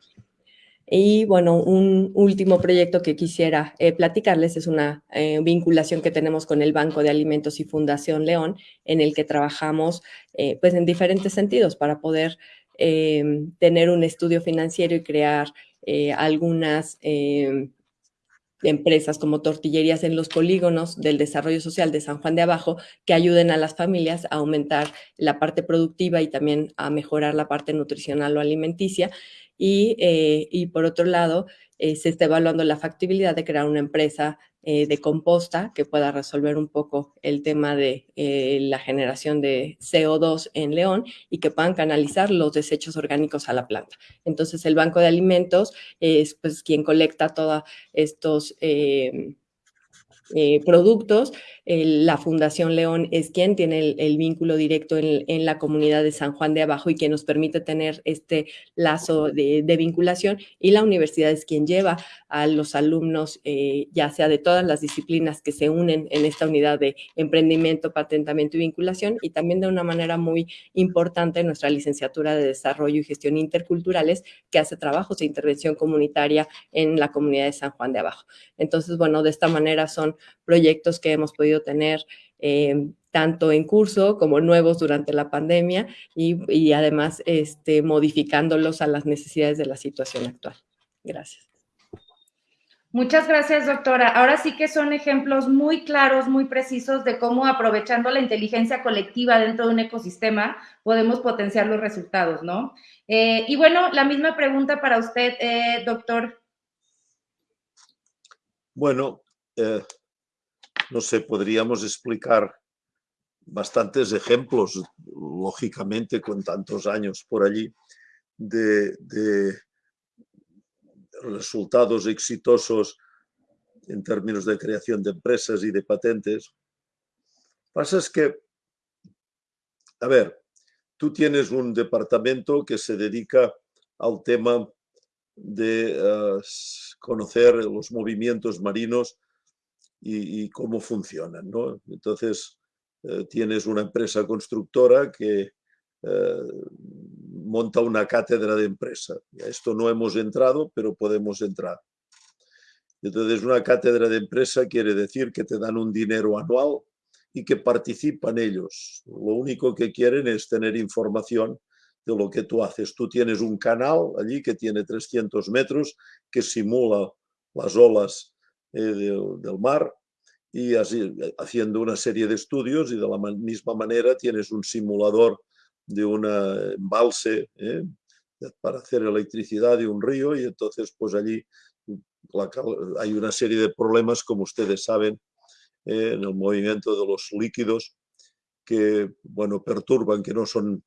Y bueno, un último proyecto que quisiera eh, platicarles es una eh, vinculación que tenemos con el Banco de Alimentos y Fundación León, en el que trabajamos eh, pues en diferentes sentidos para poder tener un estudio financiero y crear eh, algunas em, empresas como tortillerías en los polígonos del desarrollo social de San Juan de Abajo que ayuden a las familias a aumentar la parte productiva y también a mejorar la parte nutricional o alimenticia. Y, eh, y por otro lado, eh, se está evaluando la factibilidad de crear una empresa eh, de composta que pueda resolver un poco el tema de eh, la generación de CO2 en León y que puedan canalizar los desechos orgánicos a la planta. Entonces, el Banco de Alimentos es pues, quien colecta todos estos productos la Fundación León es quien tiene el, vínculo directo en, la comunidad de San Juan de Abajo y quien nos permite tener este lazo de, vinculación y la universidad es quien lleva a los alumnos, eh, ya sea de todas las disciplinas que se unen en esta unidad de emprendimiento, patentamiento y vinculación y también de una manera muy importante nuestra licenciatura de Desarrollo y Gestión Interculturales que hace trabajos de intervención comunitaria en la comunidad de San Juan de Abajo. Entonces, bueno, de esta manera son proyectos que hemos podido tener eh, tanto en curso como nuevos durante la pandemia y, además este, modificándolos a las necesidades de la situación actual. Gracias. Muchas gracias, doctora. Ahora sí que son ejemplos muy claros, muy precisos de cómo aprovechando la inteligencia colectiva dentro de un ecosistema podemos potenciar los resultados, ¿no? Eh, y bueno, la misma pregunta para usted, eh, doctor. Bueno, no sé, podríamos explicar bastantes ejemplos, lógicamente con tantos años por allí, de, resultados exitosos en términos de creación de empresas y de patentes. Pasa es que, a ver, tú tienes un departamento que se dedica al tema de eh, conocer los movimientos marinos y, cómo funcionan. ¿no? Entonces, eh, tienes una empresa constructora que eh, monta una cátedra de empresa. A esto no hemos entrado, pero podemos entrar. Entonces, una cátedra de empresa quiere decir que te dan un dinero anual y que participan ellos. Lo único que quieren es tener información de lo que tú haces. Tú tienes un canal allí que tiene 300 metros que simula las olas eh, del mar y así, eh, haciendo una serie de estudios y de la misma manera tienes un simulador de un embalse ¿eh? para hacer electricidad de un río y entonces pues allí hay una serie de problemas como ustedes saben en el movimiento de los líquidos que bueno perturban que no son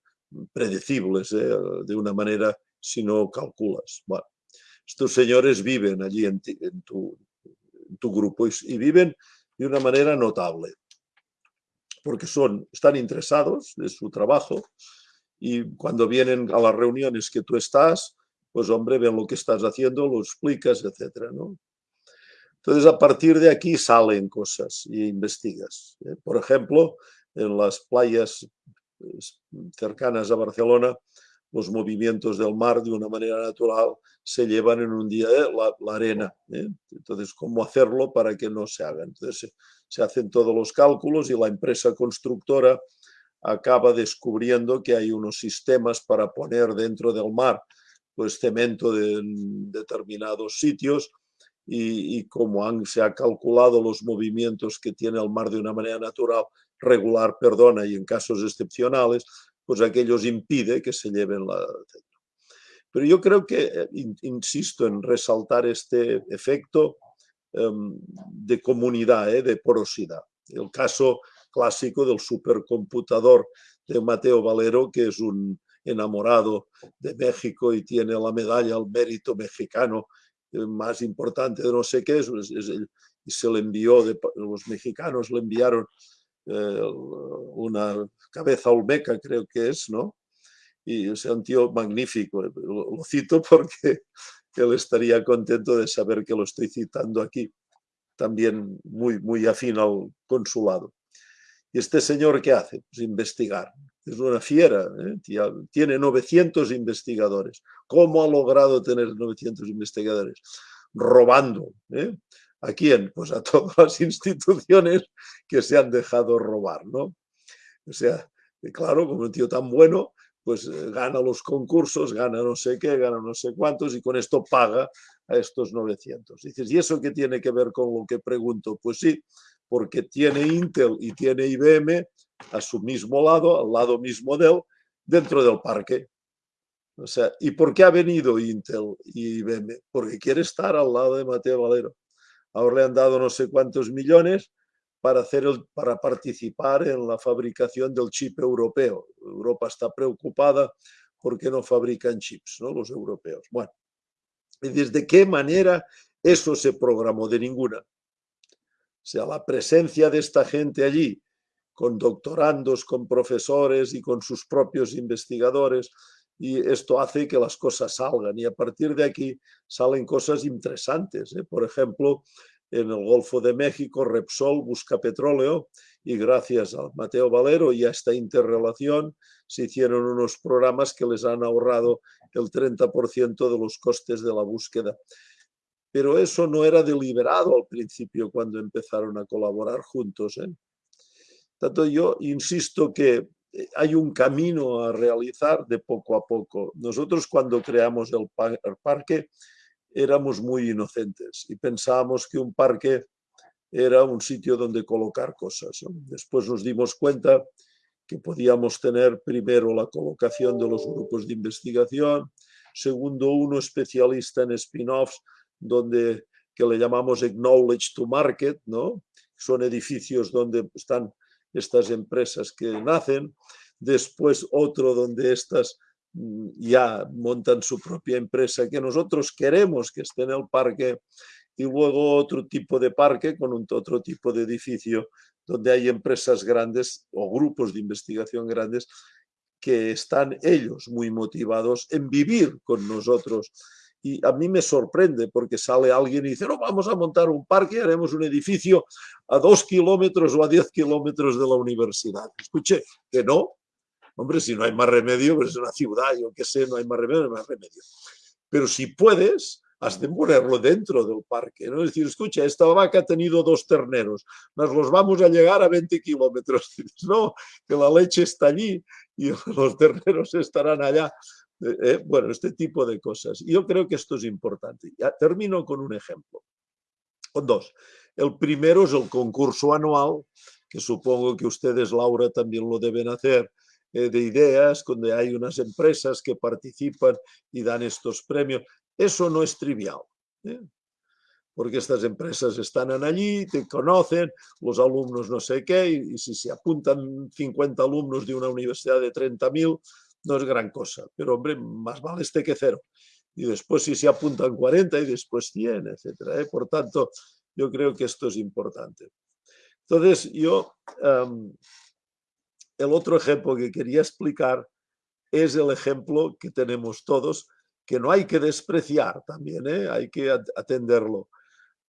predecibles de una manera si no calculas bueno, estos señores viven allí en, tu, tu grupo y, viven de una manera notable, porque son, están interesados en su trabajo y cuando vienen a las reuniones que tú estás, pues hombre, ven lo que estás haciendo, lo explicas, etcétera, ¿no? Entonces, a partir de aquí salen cosas y investigas. ¿eh? Por ejemplo, en las playas pues, cercanas a Barcelona, los movimientos del mar de una manera natural se llevan en un día ¿eh? la, arena. ¿eh? Entonces, ¿cómo hacerlo para que no se haga? Entonces, se, hacen todos los cálculos y la empresa constructora acaba descubriendo que hay unos sistemas para poner dentro del mar pues cemento en determinados sitios y, como han, se ha calculado los movimientos que tiene el mar de una manera natural, regular, perdona, y en casos excepcionales, pues aquellos impide que se lleven la... Pero yo creo que, eh, insisto en resaltar este efecto em, de comunidad, eh, de porosidad. El caso clásico del supercomputador de Mateo Valero, que es un enamorado de México y tiene la medalla al mérito mexicano más importante de no sé qué, es, y se le envió, de, los mexicanos le enviaron una cabeza olmeca, creo que es, ¿no? Y es un tío magnífico, lo, cito porque él estaría contento de saber que lo estoy citando aquí, también muy, muy afín al consulado. ¿Y este señor qué hace? Pues investigar. Es una fiera, ¿eh? tiene 900 investigadores. ¿Cómo ha logrado tener 900 investigadores? Robando. ¿eh? ¿A quién? Pues a todas las instituciones que se han dejado robar, ¿no? O sea, claro, como un tío tan bueno, pues eh, gana los concursos, gana no sé qué, gana no sé cuántos y con esto paga a estos 900. Dices, ¿y eso qué tiene que ver con lo que pregunto? Pues sí, porque tiene Intel y tiene IBM a su mismo lado, al lado mismo de él, dentro del parque. O sea, ¿y por qué ha venido Intel y IBM? Porque quiere estar al lado de Mateo Valero. Ahora le han dado no sé cuántos millones para, hacer para participar en la fabricación del chip europeo. Europa está preocupada porque no fabrican chips, ¿no? los europeos. Bueno, ¿y desde qué manera eso se programó? De ninguna. O sea, la presencia de esta gente allí, con doctorandos, con profesores y con sus propios investigadores, y esto hace que las cosas salgan y a partir de aquí salen cosas interesantes. ¿eh? Por ejemplo, en el Golfo de México, Repsol busca petróleo y gracias a Mateo Valero y a esta interrelación se hicieron unos programas que les han ahorrado el 30% de los costes de la búsqueda pero eso no era deliberado al principio cuando empezaron a colaborar juntos. ¿eh? Tanto yo insisto que hay un camino a realizar de poco a poco. Nosotros cuando creamos el, parque éramos muy inocentes y pensábamos que un parque era un sitio donde colocar cosas. Después nos dimos cuenta que podíamos tener primero la colocación de los grupos de investigación, segundo uno especialista en spin-offs donde que le llamamos Acknowledge to Market, ¿no? Son edificios donde están estas empresas que nacen, después otro donde estas mm, ya montan su propia empresa que nosotros queremos que esté en el parque y luego otro tipo de parque con otro tipo de edificio donde hay empresas grandes o grupos de investigación grandes que están ellos muy motivados en vivir con nosotros y a mí me sorprende porque sale alguien y dice, no, vamos a montar un parque, haremos un edificio a dos kilómetros o a diez kilómetros de la universidad. Escuche, que no. Hombre, si no hay más remedio, pues es una ciudad, yo qué sé, no hay más remedio, no hay más remedio. Pero si puedes, has de ponerlo dentro del parque. ¿no? Es decir, escucha, esta vaca ha tenido dos terneros, nos los vamos a llegar a 20 kilómetros. No, que la leche está allí y los terneros estarán allá. Eh, eh, bueno, este tipo de cosas. Yo creo que esto es importante. Ya termino con un ejemplo, con dos. El primero es el concurso anual, que supongo que ustedes, Laura, también lo deben hacer, eh, de ideas, donde hay unas empresas que participan y dan estos premios. Eso no es trivial. porque estas empresas están allí, te conocen, los alumnos no sé qué, y, si se apuntan 50 alumnos de una universidad de 30.000, no es gran cosa, pero hombre, más vale este que cero. Y después si se apuntan 40 y después 100, etcétera. ¿eh? Por tanto, yo creo que esto es importante. Entonces, yo, el otro ejemplo que quería explicar es el ejemplo que tenemos todos, que no hay que despreciar también, ¿eh? hay que atenderlo.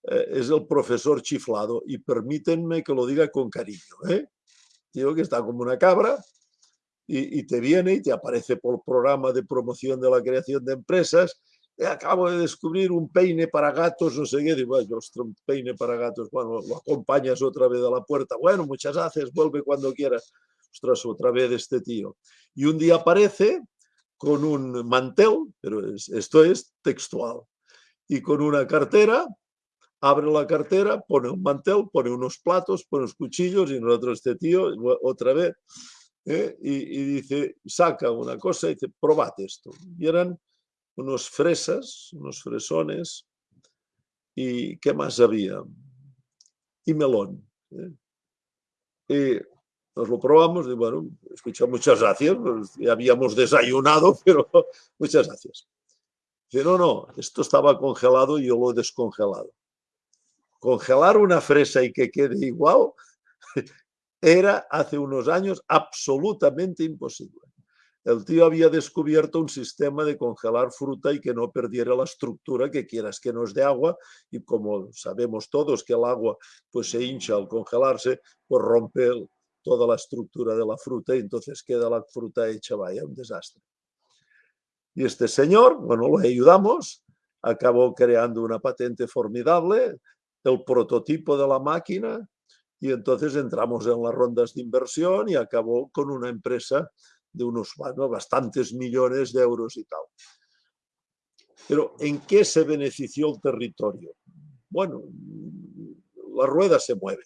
eh, es el profesor chiflado y permítanme que lo diga con cariño. ¿eh? Digo que está como una cabra y, te viene y te aparece por programa de promoción de la creación de empresas. Eh, acabo de descubrir un peine para gatos, no sé qué. Digo, un peine para gatos. Bueno, lo acompañas otra vez a la puerta. Bueno, muchas gracias, vuelve cuando quieras. Ostras, otra vez este tío. Y un día aparece con un mantel, pero esto es textual, y con una cartera, abre la cartera, pone un mantel, pone unos platos, pone unos cuchillos y nosotros este tío otra vez ¿eh? y, dice, saca una cosa y dice, probate esto. Y eran unos fresas, unos fresones y ¿qué más había? Y melón. ¿eh? Y nos lo probamos y bueno, escucha, muchas gracias, pues, ya habíamos desayunado, pero muchas gracias. Dice, no, no, esto estaba congelado y yo lo he descongelado. Congelar una fresa y que quede igual era hace unos años absolutamente imposible. El tío había descubierto un sistema de congelar fruta y que no perdiera la estructura que quieras que nos dé agua y como sabemos todos que el agua pues se hincha al congelarse, pues rompe toda la estructura de la fruta y entonces queda la fruta hecha, vaya, un desastre. Y este señor, bueno, lo ayudamos, acabó creando una patente formidable, el prototipo de la máquina, y entonces entramos en las rondas de inversión y acabó con una empresa de unos bueno, bastantes millones de euros y tal. Pero ¿en qué se benefició el territorio? Bueno, la rueda se mueve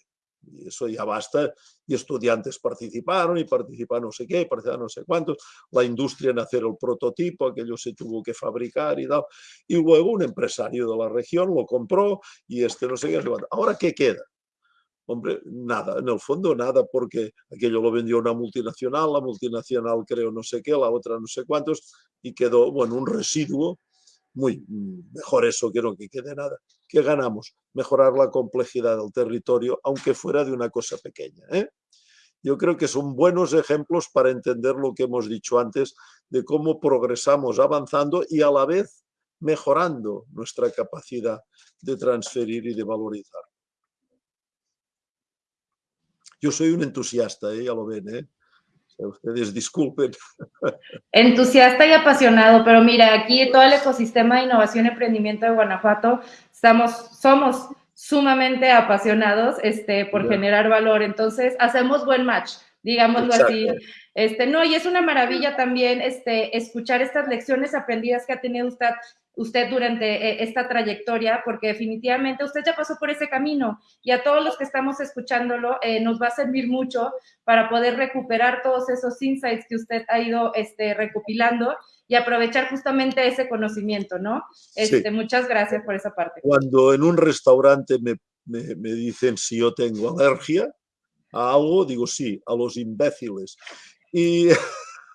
y eso ya basta, y estudiantes participaron y participaron no sé qué, participaron no sé cuántos, la industria en hacer el prototipo, aquello se tuvo que fabricar y tal, y luego un empresario de la región lo compró y este no sé qué, ahora ¿qué queda? Hombre, nada, en el fondo nada, porque aquello lo vendió una multinacional, la multinacional creo no sé qué, la otra no sé cuántos, y quedó, bueno, un residuo muy mejor eso que que quede nada. ¿Qué ganamos? Mejorar la complejidad del territorio, aunque fuera de una cosa pequeña. ¿eh? Yo creo que son buenos ejemplos para entender lo que hemos dicho antes, de cómo progresamos avanzando y a la vez mejorando nuestra capacidad de transferir y de valorizar. Yo soy un entusiasta, ¿eh? ya lo ven, ¿eh? ustedes disculpen. Entusiasta y apasionado, pero mira, aquí todo el ecosistema de innovación y emprendimiento de Guanajuato, estamos, somos sumamente apasionados este, por generar valor, entonces hacemos buen match, digámoslo así. Este, no, y es una maravilla también este, escuchar estas lecciones aprendidas que ha tenido usted usted durante eh, esta trayectoria, porque definitivamente usted ya pasó por ese camino y a todos los que estamos escuchándolo eh, nos va a servir mucho para poder recuperar todos esos insights que usted ha ido este, recopilando y aprovechar justamente ese conocimiento, ¿no? Este, Muchas gracias por esa parte. Cuando en un restaurante me, me, me dicen si yo tengo alergia a algo, digo sí, a los imbéciles. Y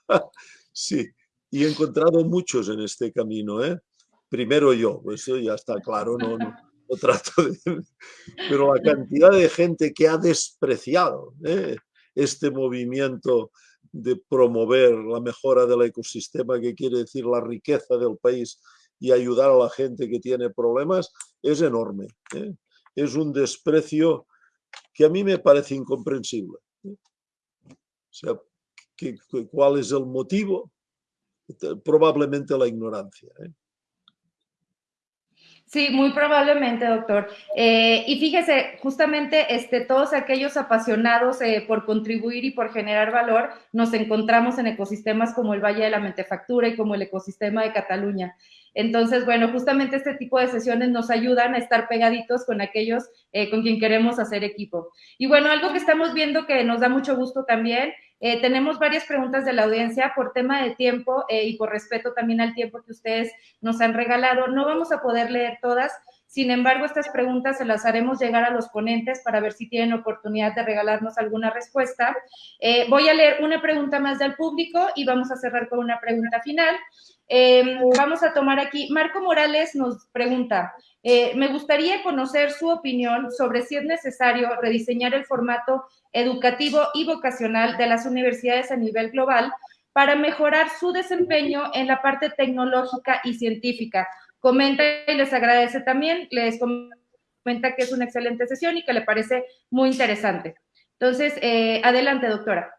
sí, y he encontrado muchos en este camino, ¿eh? Primero yo, eso ya está claro, no, no, trato de... Pero la cantidad de gente que ha despreciado ¿eh? este movimiento de promover la mejora del ecosistema, que quiere decir la riqueza del país y ayudar a la gente que tiene problemas, es enorme. ¿eh? Es un desprecio que a mí me parece incomprensible. ¿eh? O sea, ¿cuál es el motivo? Probablemente la ignorancia. Sí, muy probablemente, doctor. Eh, y fíjese, justamente este, todos aquellos apasionados eh, por contribuir y por generar valor, nos encontramos en ecosistemas como el Valle de la Mentefactura y como el ecosistema de Cataluña. Entonces, bueno, justamente este tipo de sesiones nos ayudan a estar pegaditos con aquellos eh, con quien queremos hacer equipo. Y bueno, algo que estamos viendo que nos da mucho gusto también eh, tenemos varias preguntas de la audiencia por tema de tiempo eh, y por respeto también al tiempo que ustedes nos han regalado. No vamos a poder leer todas, sin embargo, estas preguntas se las haremos llegar a los ponentes para ver si tienen oportunidad de regalarnos alguna respuesta. Eh, voy a leer una pregunta más del público y vamos a cerrar con una pregunta final. Em, vamos a tomar aquí, Marco Morales nos pregunta, me gustaría conocer su opinión sobre si es necesario rediseñar el formato educativo y vocacional de las universidades a nivel global para mejorar su desempeño en la parte tecnológica y científica. Comenta y les agradece también, les comenta que es una excelente sesión y que le parece muy interesante. Entonces, eh, adelante, doctora.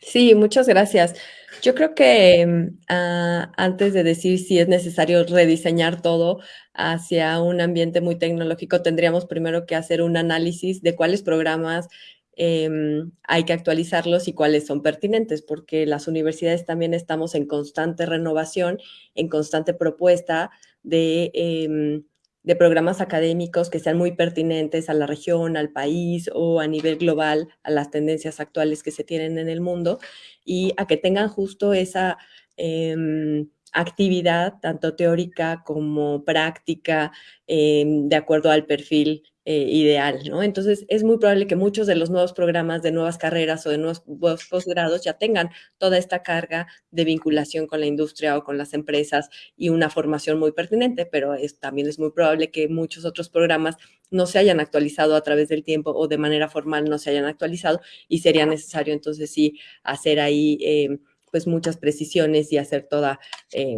Sí, muchas gracias. Yo creo que mm, ah, antes de decir si es necesario rediseñar todo hacia un ambiente muy tecnológico, tendríamos primero que hacer un análisis de cuáles programas em, hay que actualizarlos y cuáles son pertinentes, porque las universidades también estamos en constante renovación, en constante propuesta de em, de programas académicos que sean muy pertinentes a la región, al país o a nivel global, a las tendencias actuales que se tienen en el mundo y a que tengan justo esa em, actividad, tanto teórica como práctica, em, de acuerdo al perfil eh, ideal, ¿no? Entonces, es muy probable que muchos de los nuevos programas de nuevas carreras o de nuevos posgrados ya tengan toda esta carga de vinculación con la industria o con las empresas y una formación muy pertinente, pero es, también es muy probable que muchos otros programas no se hayan actualizado a través del tiempo o de manera formal no se hayan actualizado y sería necesario entonces sí hacer ahí eh, pues muchas precisiones y hacer toda... Eh,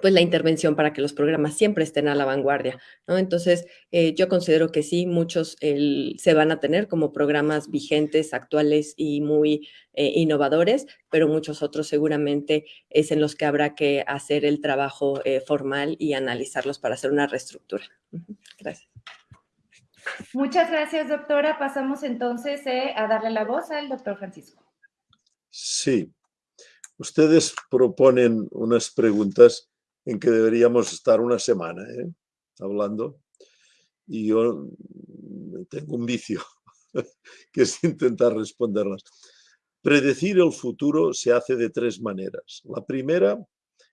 pues la intervención para que los programas siempre estén a la vanguardia, ¿no? Entonces, eh, yo considero que sí, muchos se van a tener como programas vigentes, actuales y muy eh, innovadores, pero muchos otros seguramente es en los que habrá que hacer el trabajo eh, formal y analizarlos para hacer una reestructura. Gracias. Muchas gracias, doctora. Pasamos entonces a darle la voz al doctor Francisco. Sí. Ustedes proponen unas preguntas en que deberíamos estar una semana ¿eh? hablando. Y yo tengo un vicio, que es intentar responderlas. Predecir el futuro se hace de tres maneras. La primera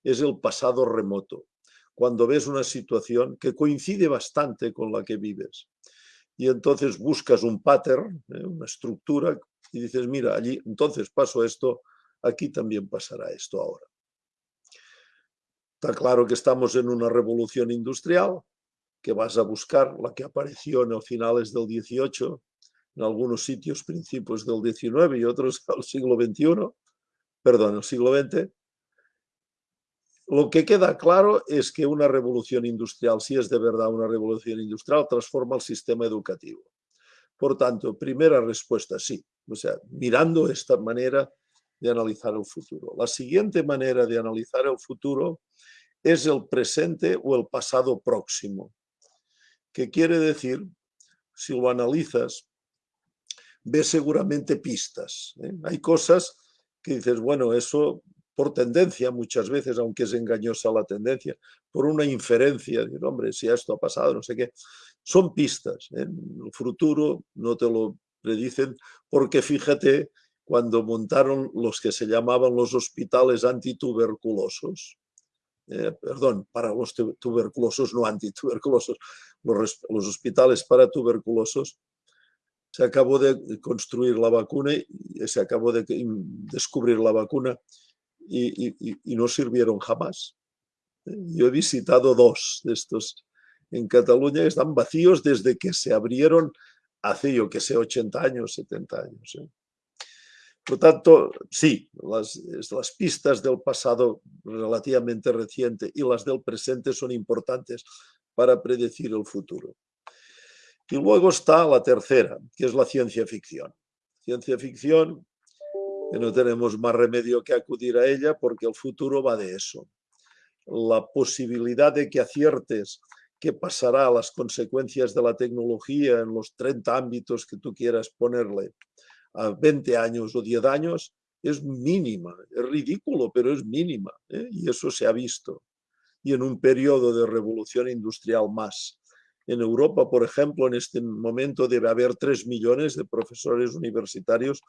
es el pasado remoto, cuando ves una situación que coincide bastante con la que vives. Y entonces buscas un pattern, ¿eh? una estructura, y dices, mira, allí entonces pasó esto, aquí también pasará esto ahora. Está claro que estamos en una revolución industrial, que vas a buscar la que apareció en los finales del 18, en algunos sitios principios del 19 y otros al siglo XXI, perdón, el siglo XX. Lo que queda claro es que una revolución industrial, si es de verdad una revolución industrial, transforma el sistema educativo. Por tanto, primera respuesta, sí. O sea, mirando esta manera de analizar el futuro. La siguiente manera de analizar el futuro es el presente o el pasado próximo. ¿Qué quiere decir? Si lo analizas, ves seguramente pistas. ¿eh? Hay cosas que dices, bueno, eso por tendencia muchas veces, aunque es engañosa la tendencia, por una inferencia, de, hombre, si esto ha pasado, no sé qué, son pistas. ¿eh? El futuro no te lo predicen porque fíjate cuando montaron los que se llamaban los hospitales antituberculosos, eh, perdón, para los tuberculosos, no antituberculosos, los, los hospitales para tuberculosos, se acabó de construir la vacuna y se acabó de descubrir la vacuna y, no sirvieron jamás. Eh, yo he visitado dos de estos en Cataluña, están vacíos desde que se abrieron hace, yo que sé, 80 años, 70 años. ¿eh? Por tanto, sí, las, pistas del pasado relativamente reciente y las del presente son importantes para predecir el futuro. Y luego está la tercera, que es la ciencia ficción. Ciencia ficción, que no tenemos más remedio que acudir a ella porque el futuro va de eso. La posibilidad de que aciertes qué pasará, las consecuencias de la tecnología en los 30 ámbitos que tú quieras ponerle, a 20 años o 10 años es mínima, es ridículo, pero es mínima, ¿eh? y eso se ha visto. Y en un periodo de revolución industrial más. En Europa, por ejemplo, en este momento debe haber 3 millones de profesores universitarios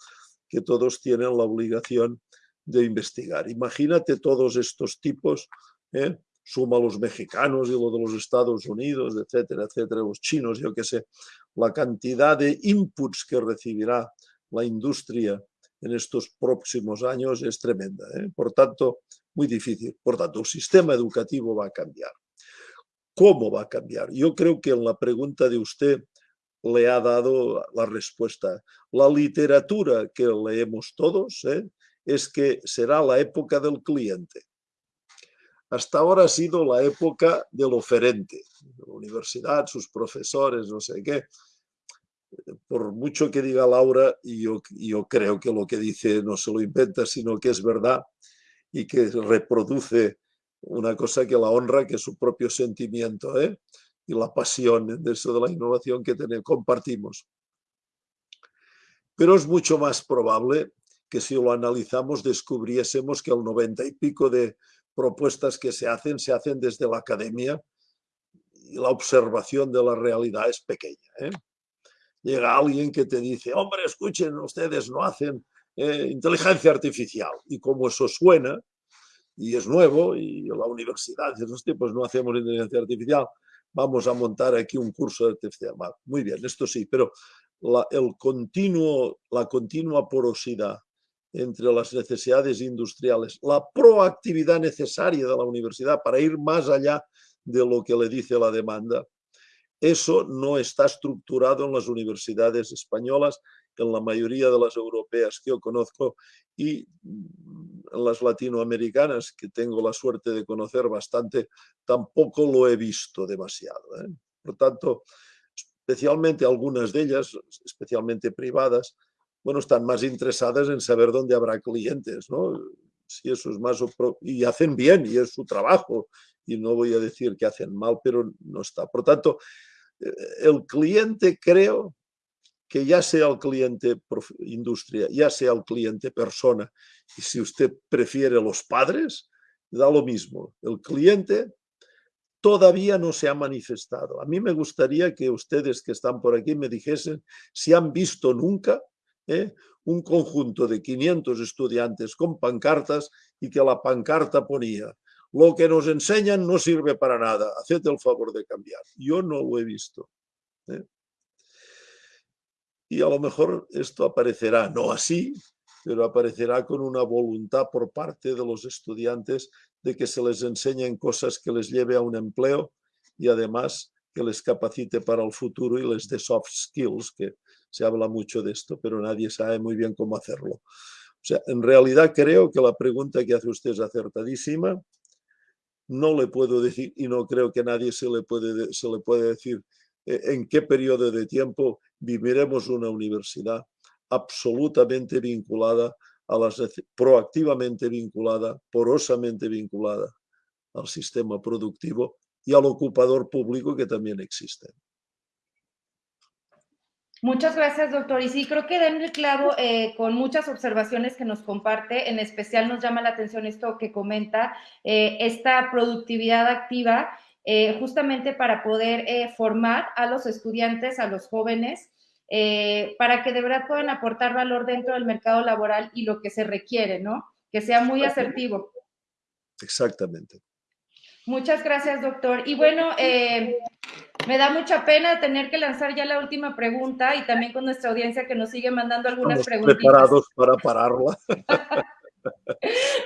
que todos tienen la obligación de investigar. Imagínate todos estos tipos, ¿eh? suma los mexicanos y los de los Estados Unidos, etcétera, etcétera, los chinos, yo qué sé, la cantidad de inputs que recibirá la industria en estos próximos años es tremenda. ¿eh? Por tanto, muy difícil. Por tanto, el sistema educativo va a cambiar. ¿Cómo va a cambiar? Yo creo que en la pregunta de usted le ha dado la respuesta. La literatura que leemos todos ¿eh? es que será la época del cliente. Hasta ahora ha sido la época del oferente. universidad, sus profesores, no sé qué. Por mucho que diga Laura, y yo, creo que lo que dice no se lo inventa, sino que es verdad y que reproduce una cosa que la honra, que es su propio sentimiento ¿eh? y la pasión de eso de la innovación que tenemos, compartimos. Pero es mucho más probable que si lo analizamos descubriésemos que el 90 y pico de propuestas que se hacen, se hacen desde la academia y la observación de la realidad es pequeña. ¿eh? Llega alguien que te dice, hombre, escuchen, ustedes no hacen eh, inteligencia artificial. Y como eso suena, y es nuevo, y la universidad de esos tipos no hacemos inteligencia artificial, vamos a montar aquí un curso de artificial. muy bien, esto sí, pero el continuo, la continua porosidad entre las necesidades industriales, la proactividad necesaria de la universidad para ir más allá de lo que le dice la demanda, eso no está estructurado en las universidades españolas, en la mayoría de las europeas que yo conozco y en las latinoamericanas, que tengo la suerte de conocer bastante, tampoco lo he visto demasiado. ¿eh? Por tanto, especialmente algunas de ellas, especialmente privadas, bueno, están más interesadas en saber dónde habrá clientes, ¿no? Si eso es más... Y hacen bien, y es su trabajo, y no voy a decir que hacen mal, pero no está. Por tanto, el cliente creo que ya sea el cliente industria, ya sea el cliente persona, y si usted prefiere los padres, da lo mismo. El cliente todavía no se ha manifestado. A mí me gustaría que ustedes que están por aquí me dijesen si han visto nunca ¿eh? un conjunto de 500 estudiantes con pancartas y que la pancarta ponía lo que nos enseñan no sirve para nada, haced el favor de cambiar. Yo no lo he visto. ¿eh? y a lo mejor esto aparecerá, no así, pero aparecerá con una voluntad por parte de los estudiantes de que se les enseñen cosas que les lleve a un empleo y además que les capacite para el futuro y les dé soft skills, que se habla mucho de esto, pero nadie sabe muy bien cómo hacerlo. O sea, en realidad creo que la pregunta que hace usted es acertadísima. No le puedo decir, y no creo que nadie se le puede, se le puede decir eh, en qué periodo de tiempo viviremos una universidad absolutamente vinculada a las proactivamente vinculada, porosamente vinculada al sistema productivo y al ocupador público que también existe. Muchas gracias, doctor. Y sí, creo que den el clavo eh, con muchas observaciones que nos comparte. En especial nos llama la atención esto que comenta, eh, esta productividad activa eh, justamente para poder formar a los estudiantes, a los jóvenes, para que de verdad puedan aportar valor dentro del mercado laboral y lo que se requiere, ¿no? Que sea muy asertivo. Exactamente. Muchas gracias, doctor. Y bueno, me da mucha pena tener que lanzar ya la última pregunta y también con nuestra audiencia que nos sigue mandando algunas preguntas. preparados para pararla.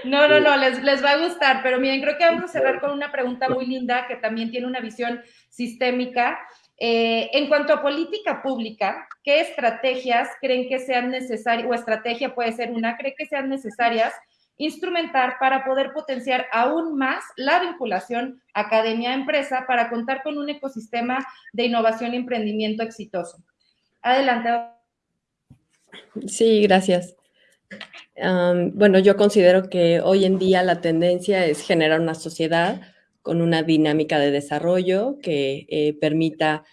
No, no, no, les, les va a gustar, pero miren, creo que vamos a cerrar con una pregunta muy linda que también tiene una visión sistémica. Eh, en cuanto a política pública, ¿qué estrategias creen que sean necesarias, o estrategia puede ser una, cree que sean necesarias instrumentar para poder potenciar aún más la vinculación academia-empresa para contar con un ecosistema de innovación y emprendimiento exitoso? Adelante. Sí, gracias bueno, yo considero que hoy en día la tendencia es generar una sociedad con una dinámica de desarrollo que eh, permita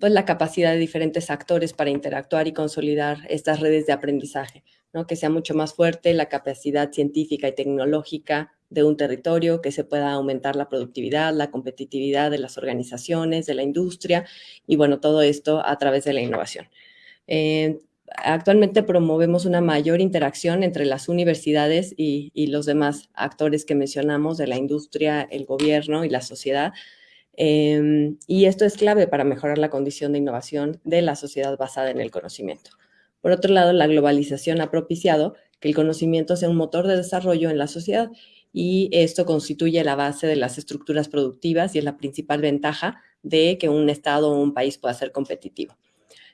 pues, la capacidad de diferentes actores para interactuar y consolidar estas redes de aprendizaje, ¿no? que sea mucho más fuerte la capacidad científica y tecnológica de un territorio, que se pueda aumentar la productividad, la competitividad de las organizaciones, de la industria y bueno, todo esto a través de la innovación. Eh, actualmente promovemos una mayor interacción entre las universidades y, los demás actores que mencionamos de la industria, el gobierno y la sociedad. Em, y esto es clave para mejorar la condición de innovación de la sociedad basada en el conocimiento. Por otro lado, la globalización ha propiciado que el conocimiento sea un motor de desarrollo en la sociedad y esto constituye la base de las estructuras productivas y es la principal ventaja de que un Estado o un país pueda ser competitivo.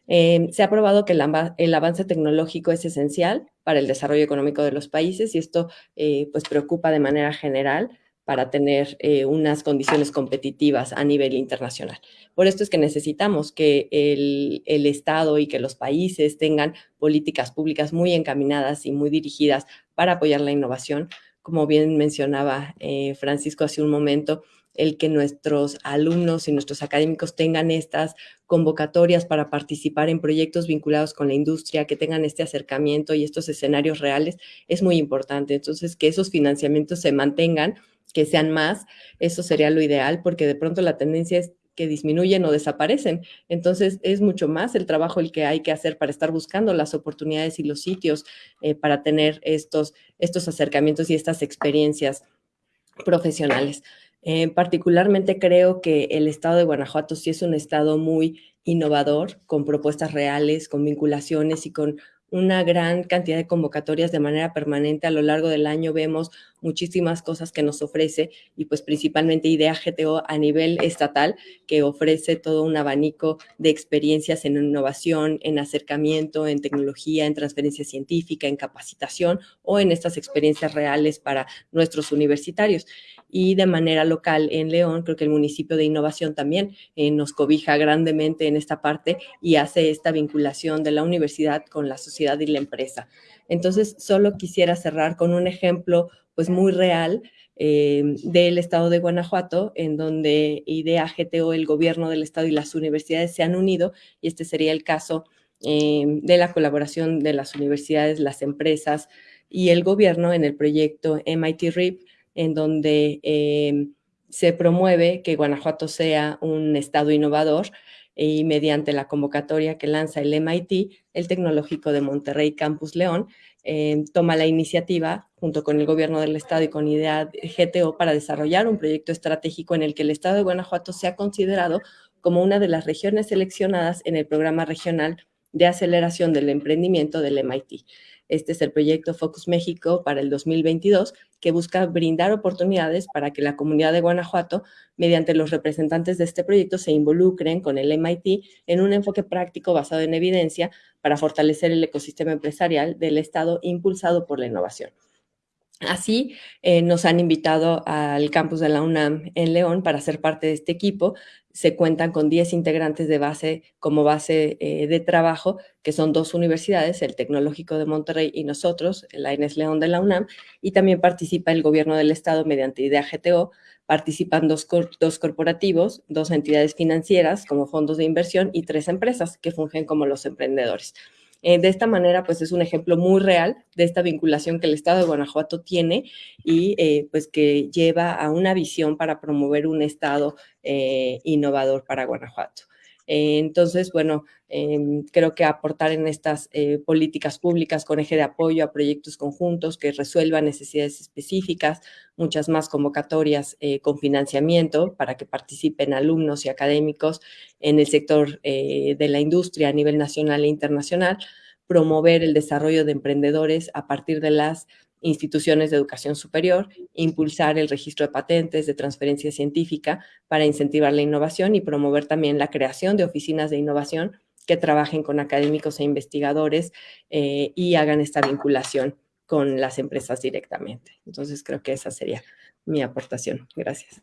Em, se ha probado que el, avance tecnológico es esencial para el desarrollo económico de los países y esto eh, pues preocupa de manera general para tener eh, unas condiciones competitivas a nivel internacional. Por esto es que necesitamos que el, el, Estado y que los países tengan políticas públicas muy encaminadas y muy dirigidas para apoyar la innovación. Como bien mencionaba eh, Francisco hace un momento, el que nuestros alumnos y nuestros académicos tengan estas convocatorias para participar en proyectos vinculados con la industria, que tengan este acercamiento y estos escenarios reales, es muy importante. Entonces, que esos financiamientos se mantengan, que sean más, eso sería lo ideal, porque de pronto la tendencia es que disminuyen o desaparecen. Entonces, es mucho más el trabajo el que hay que hacer para estar buscando las oportunidades y los sitios eh, para tener estos, estos acercamientos y estas experiencias profesionales. Eh, particularmente creo que el estado de Guanajuato sí es un estado muy innovador, con propuestas reales, con vinculaciones y con una gran cantidad de convocatorias de manera permanente a lo largo del año. Vemos muchísimas cosas que nos ofrece y pues principalmente IDEA GTO a nivel estatal que ofrece todo un abanico de experiencias en innovación, en acercamiento, en tecnología, en transferencia científica, en capacitación o en estas experiencias reales para nuestros universitarios y de manera local en León, creo que el municipio de innovación también eh, nos cobija grandemente en esta parte y hace esta vinculación de la universidad con la sociedad y la empresa. Entonces, solo quisiera cerrar con un ejemplo pues muy real eh, del estado de Guanajuato, en donde IDEA, GTO, el gobierno del estado y las universidades se han unido, y este sería el caso eh, de la colaboración de las universidades, las empresas y el gobierno en el proyecto MIT RIP, en donde eh, se promueve que Guanajuato sea un estado innovador y mediante la convocatoria que lanza el MIT, el Tecnológico de Monterrey Campus León, eh, toma la iniciativa junto con el gobierno del estado y con IDEA GTO para desarrollar un proyecto estratégico en el que el estado de Guanajuato sea considerado como una de las regiones seleccionadas en el programa regional de aceleración del emprendimiento del MIT. Este es el proyecto Focus México para el 2022, que busca brindar oportunidades para que la comunidad de Guanajuato, mediante los representantes de este proyecto, se involucren con el MIT en un enfoque práctico basado en evidencia para fortalecer el ecosistema empresarial del Estado impulsado por la innovación. Así, eh, nos han invitado al campus de la UNAM en León para ser parte de este equipo. Se cuentan con 10 integrantes de base como base eh, de trabajo, que son dos universidades, el Tecnológico de Monterrey y nosotros, la Inés León de la UNAM, y también participa el gobierno del estado mediante IDEA GTO, participan dos, dos corporativos, dos entidades financieras como fondos de inversión y tres empresas que fungen como los emprendedores. Eh, de esta manera, pues es un ejemplo muy real de esta vinculación que el Estado de Guanajuato tiene y eh, pues que lleva a una visión para promover un Estado eh, innovador para Guanajuato. Entonces, bueno, em, creo que aportar en estas políticas públicas con eje de apoyo a proyectos conjuntos que resuelvan necesidades específicas, muchas más convocatorias con financiamiento para que participen alumnos y académicos en el sector de la industria a nivel nacional e internacional, promover el desarrollo de emprendedores a partir de las instituciones de educación superior, impulsar el registro de patentes de transferencia científica para incentivar la innovación y promover también la creación de oficinas de innovación que trabajen con académicos e investigadores eh, y hagan esta vinculación con las empresas directamente. Entonces creo que esa sería mi aportación. Gracias.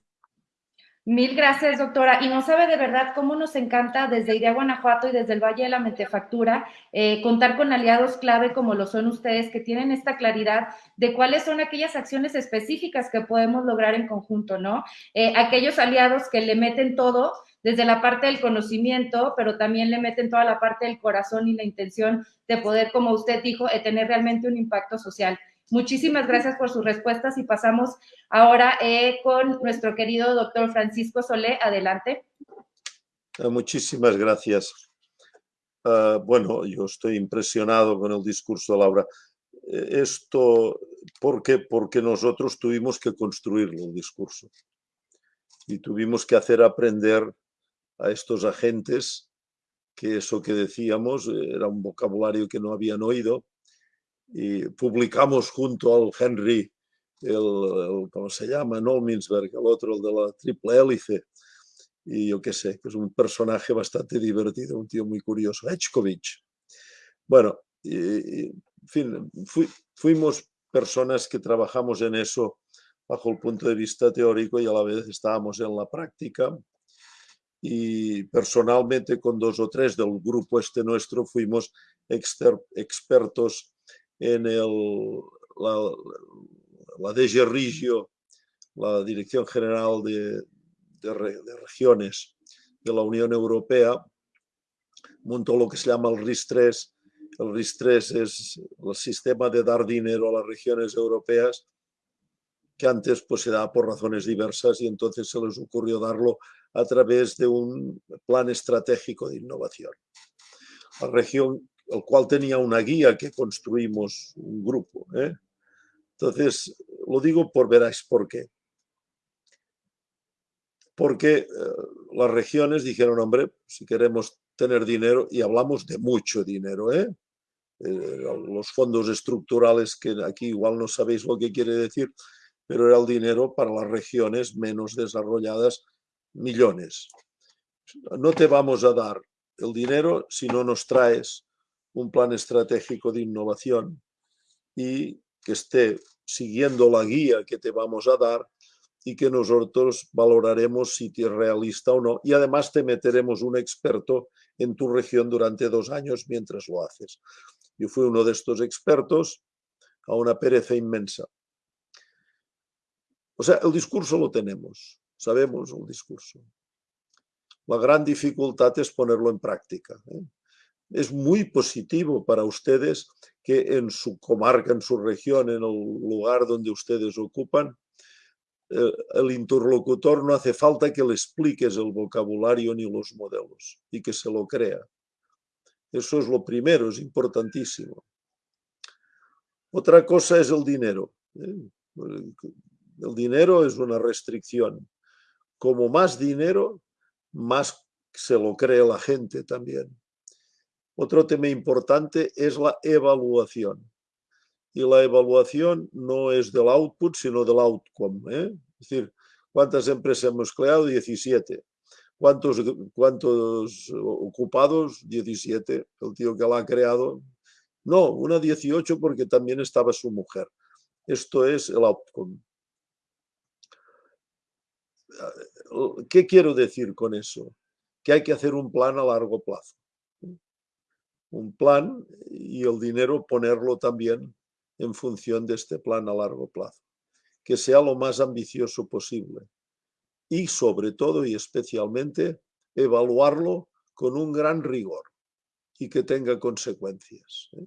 Mil gracias, doctora. Y no sabe de verdad cómo nos encanta desde Idea Guanajuato y desde el Valle de la Mentefactura eh, contar con aliados clave como lo son ustedes, que tienen esta claridad de cuáles son aquellas acciones específicas que podemos lograr en conjunto, ¿no? Eh, aquellos aliados que le meten todo desde la parte del conocimiento, pero también le meten toda la parte del corazón y la intención de poder, como usted dijo, tener realmente un impacto social. Muchísimas gracias por sus respuestas y pasamos ahora eh, con nuestro querido doctor Francisco Solé. Adelante. Ah, muchísimas gracias. Ah, bueno, yo estoy impresionado con el discurso de Laura. Eh, esto, ¿por qué? Porque nosotros tuvimos que construirlo, el discurso. Y tuvimos que hacer aprender a estos agentes que eso que decíamos era un vocabulario que no habían oído y publicamos junto al Henry, el, ¿cómo se llama? Nolminsberg, el otro, el de la triple hélice, y yo qué sé, que es un personaje bastante divertido, un tío muy curioso, Echkovich. Bueno, y, en fin, fuimos personas que trabajamos en eso bajo el punto de vista teórico y a la vez estábamos en la práctica. Y personalmente con dos o tres del grupo este nuestro fuimos expertos en el, la, la DG Rigio, la Dirección General de, de, Regiones de la Unión Europea, montó lo que se llama el RIS-3. El RIS-3 es el sistema de dar dinero a las regiones europeas que antes pues se daba por razones diversas y entonces se les ocurrió darlo a través de un plan estratégico de innovación. La región, el cual tenía una guía que construimos un grupo. ¿eh? Entonces, lo digo por veráis por qué. Porque eh, las regiones dijeron, hombre, si queremos tener dinero, y hablamos de mucho dinero, ¿eh? ¿eh? los fondos estructurales, que aquí igual no sabéis lo que quiere decir, pero era el dinero para las regiones menos desarrolladas, millones. No te vamos a dar el dinero si no nos traes un plan estratégico de innovación y que esté siguiendo la guía que te vamos a dar y que nosotros valoraremos si es realista o no. Y además te meteremos un experto en tu región durante dos años mientras lo haces. Yo fui uno de estos expertos a una pereza inmensa. O sea, el discurso lo tenemos, sabemos el discurso. La gran dificultad es ponerlo en práctica. ¿eh? Es muy positivo para ustedes que en su comarca, en su región, en el lugar donde ustedes ocupan, eh, el interlocutor no hace falta que le expliques el vocabulario ni los modelos y que se lo crea. Eso es lo primero, es importantísimo. Otra cosa es el dinero. ¿eh? El dinero es una restricción. Como más dinero, más se lo cree la gente también. Otro tema importante es la evaluación. Y la evaluación no es del output, sino del outcome. ¿eh? Es decir, ¿cuántas empresas hemos creado? 17. ¿Cuántos, ¿Cuántos ocupados? 17. El tío que la ha creado. No, una 18 porque también estaba su mujer. Esto es el outcome. ¿Qué quiero decir con eso? Que hay que hacer un plan a largo plazo un plan y el dinero ponerlo también en función de este plan a largo plazo. Que sea lo más ambicioso posible. Y sobre todo y especialmente evaluarlo con un gran rigor y que tenga consecuencias. ¿eh?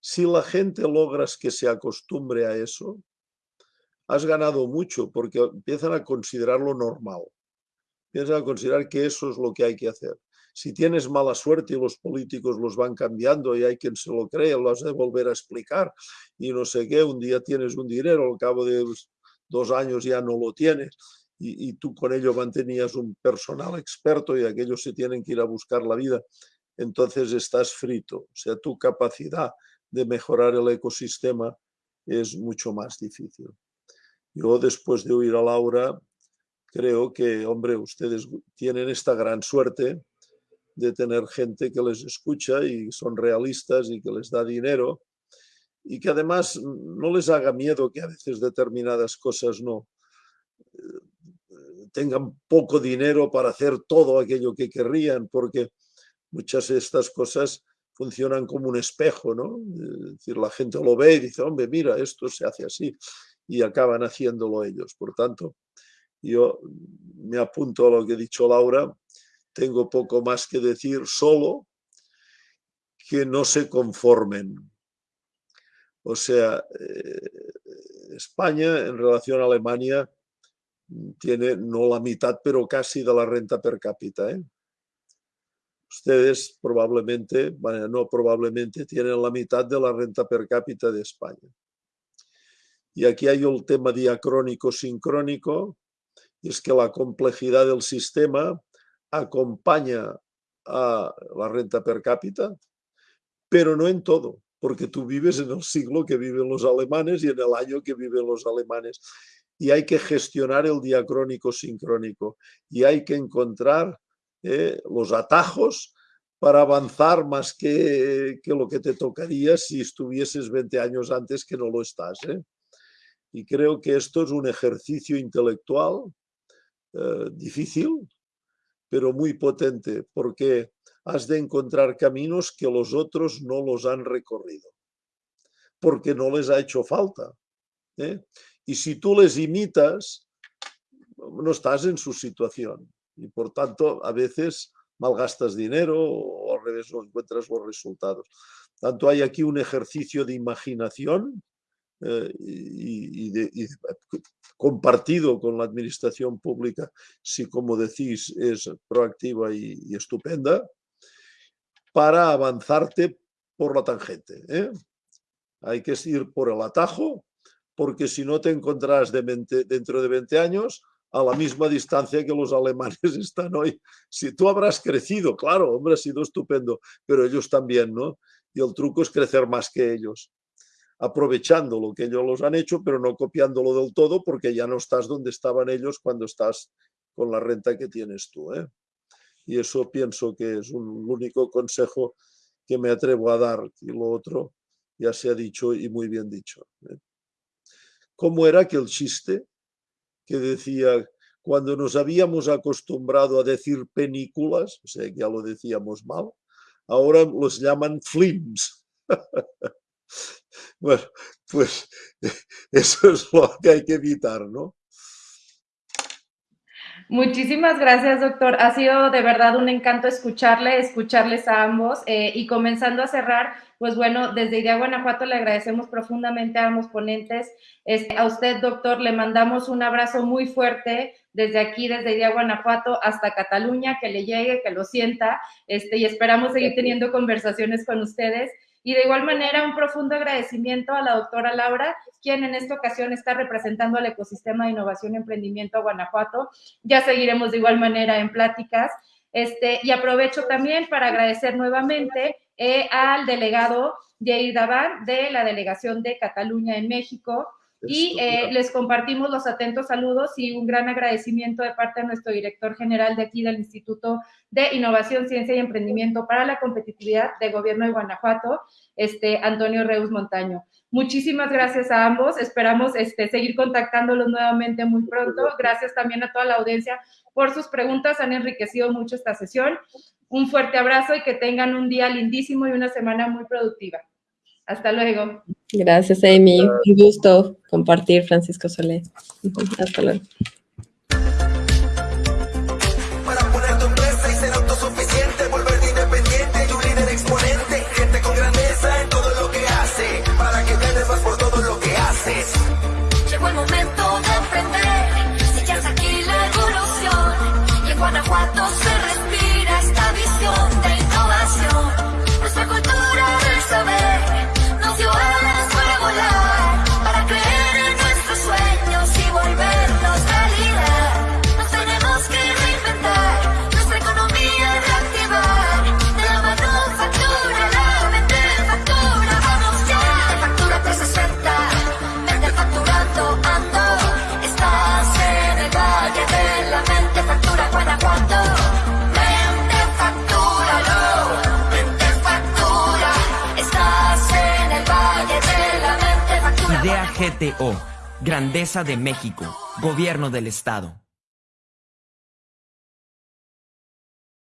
Si la gente logras que se acostumbre a eso, has ganado mucho porque empiezan a considerarlo normal. Empiezan a considerar que eso es lo que hay que hacer si tienes mala suerte y los políticos los van cambiando y hay quien se lo cree, lo has de volver a explicar y no sé qué, un día tienes un dinero, al cabo de dos años ya no lo tienes y, tú con ello mantenías un personal experto y aquellos se tienen que ir a buscar la vida, entonces estás frito. O sea, tu capacidad de mejorar el ecosistema es mucho más difícil. Yo después de oír a Laura, creo que, hombre, ustedes tienen esta gran suerte de tener gente que les escucha y son realistas y que les da dinero y que además no les haga miedo que a veces determinadas cosas no eh, tengan poco dinero para hacer todo aquello que querrían, porque muchas de estas cosas funcionan como un espejo, ¿no? Decir, la gente lo ve y dice, hombre, mira, esto se hace así, y acaban haciéndolo ellos. Por tanto, yo me apunto a lo que ha dicho Laura, tengo poco más que decir, solo que no se conformen. O sea, eh, España en relación a Alemania tiene no la mitad, pero casi de la renta per cápita. ¿eh? Ustedes probablemente, no probablemente, tienen la mitad de la renta per cápita de España. Y aquí hay el tema diacrónico-sincrónico, es que la complejidad del sistema acompaña a la renta per cápita, pero no en todo, porque tú vives en el siglo que viven los alemanes y en el año que viven los alemanes. Y hay que gestionar el diacrónico sincrónico y hay que encontrar eh, los atajos para avanzar más que, que, lo que te tocaría si estuvieses 20 años antes que no lo estás. ¿eh? Y creo que esto es un ejercicio intelectual eh, difícil, pero muy potente, porque has de encontrar caminos que los otros no los han recorrido, porque no les ha hecho falta. ¿eh? Y si tú les imitas, no estás en su situación. Y por tanto, a veces malgastas dinero o al revés no encuentras los resultados. Tanto hay aquí un ejercicio de imaginación eh, y, compartido con la administración pública, si como decís es proactiva y, estupenda, para avanzarte por la tangente. ¿eh? Hay que ir por el atajo, porque si no te encontrarás dentro de 20 años a la misma distancia que los alemanes están hoy. Si tú habrás crecido, claro, hombre, ha sido estupendo, pero ellos también, ¿no? Y el truco es crecer más que ellos, aprovechando lo que ellos los han hecho, pero no copiándolo del todo, porque ya no estás donde estaban ellos cuando estás con la renta que tienes tú. ¿eh? Y eso pienso que es un único consejo que me atrevo a dar. Y lo otro ya se ha dicho y muy bien dicho. ¿eh? ¿Cómo era que el chiste que decía, cuando nos habíamos acostumbrado a decir películas, o sea ya lo decíamos mal, ahora los llaman films. bueno, pues eso es lo que hay que evitar, ¿no? Muchísimas gracias, doctor. Ha sido de verdad un encanto escucharle, escucharles a ambos. Eh, y comenzando a cerrar, pues bueno, desde Idea Guanajuato le agradecemos profundamente a ambos ponentes. Este, a usted, doctor, le mandamos un abrazo muy fuerte desde aquí, desde Idea Guanajuato hasta Cataluña, que le llegue, que lo sienta, este, y esperamos seguir teniendo conversaciones con ustedes. Y de igual manera, un profundo agradecimiento a la doctora Laura, quien en esta ocasión está representando al ecosistema de innovación y emprendimiento Guanajuato. Ya seguiremos de igual manera en pláticas. Este, y aprovecho también para agradecer nuevamente eh, al delegado Jair Daban de la Delegación de Cataluña en México, y eh, les compartimos los atentos saludos y un gran agradecimiento de parte de nuestro director general de aquí del Instituto de Innovación, Ciencia y Emprendimiento para la Competitividad de Gobierno de Guanajuato, este, Antonio Reus Montaño. Muchísimas gracias a ambos. Esperamos este, seguir contactándolos nuevamente muy pronto. Gracias también a toda la audiencia por sus preguntas. Han enriquecido mucho esta sesión. Un fuerte abrazo y que tengan un día lindísimo y una semana muy productiva. Hasta luego. Gracias, Amy. Un gusto compartir, Francisco Solé. Hasta luego. Grandeza de México, Gobierno del Estado.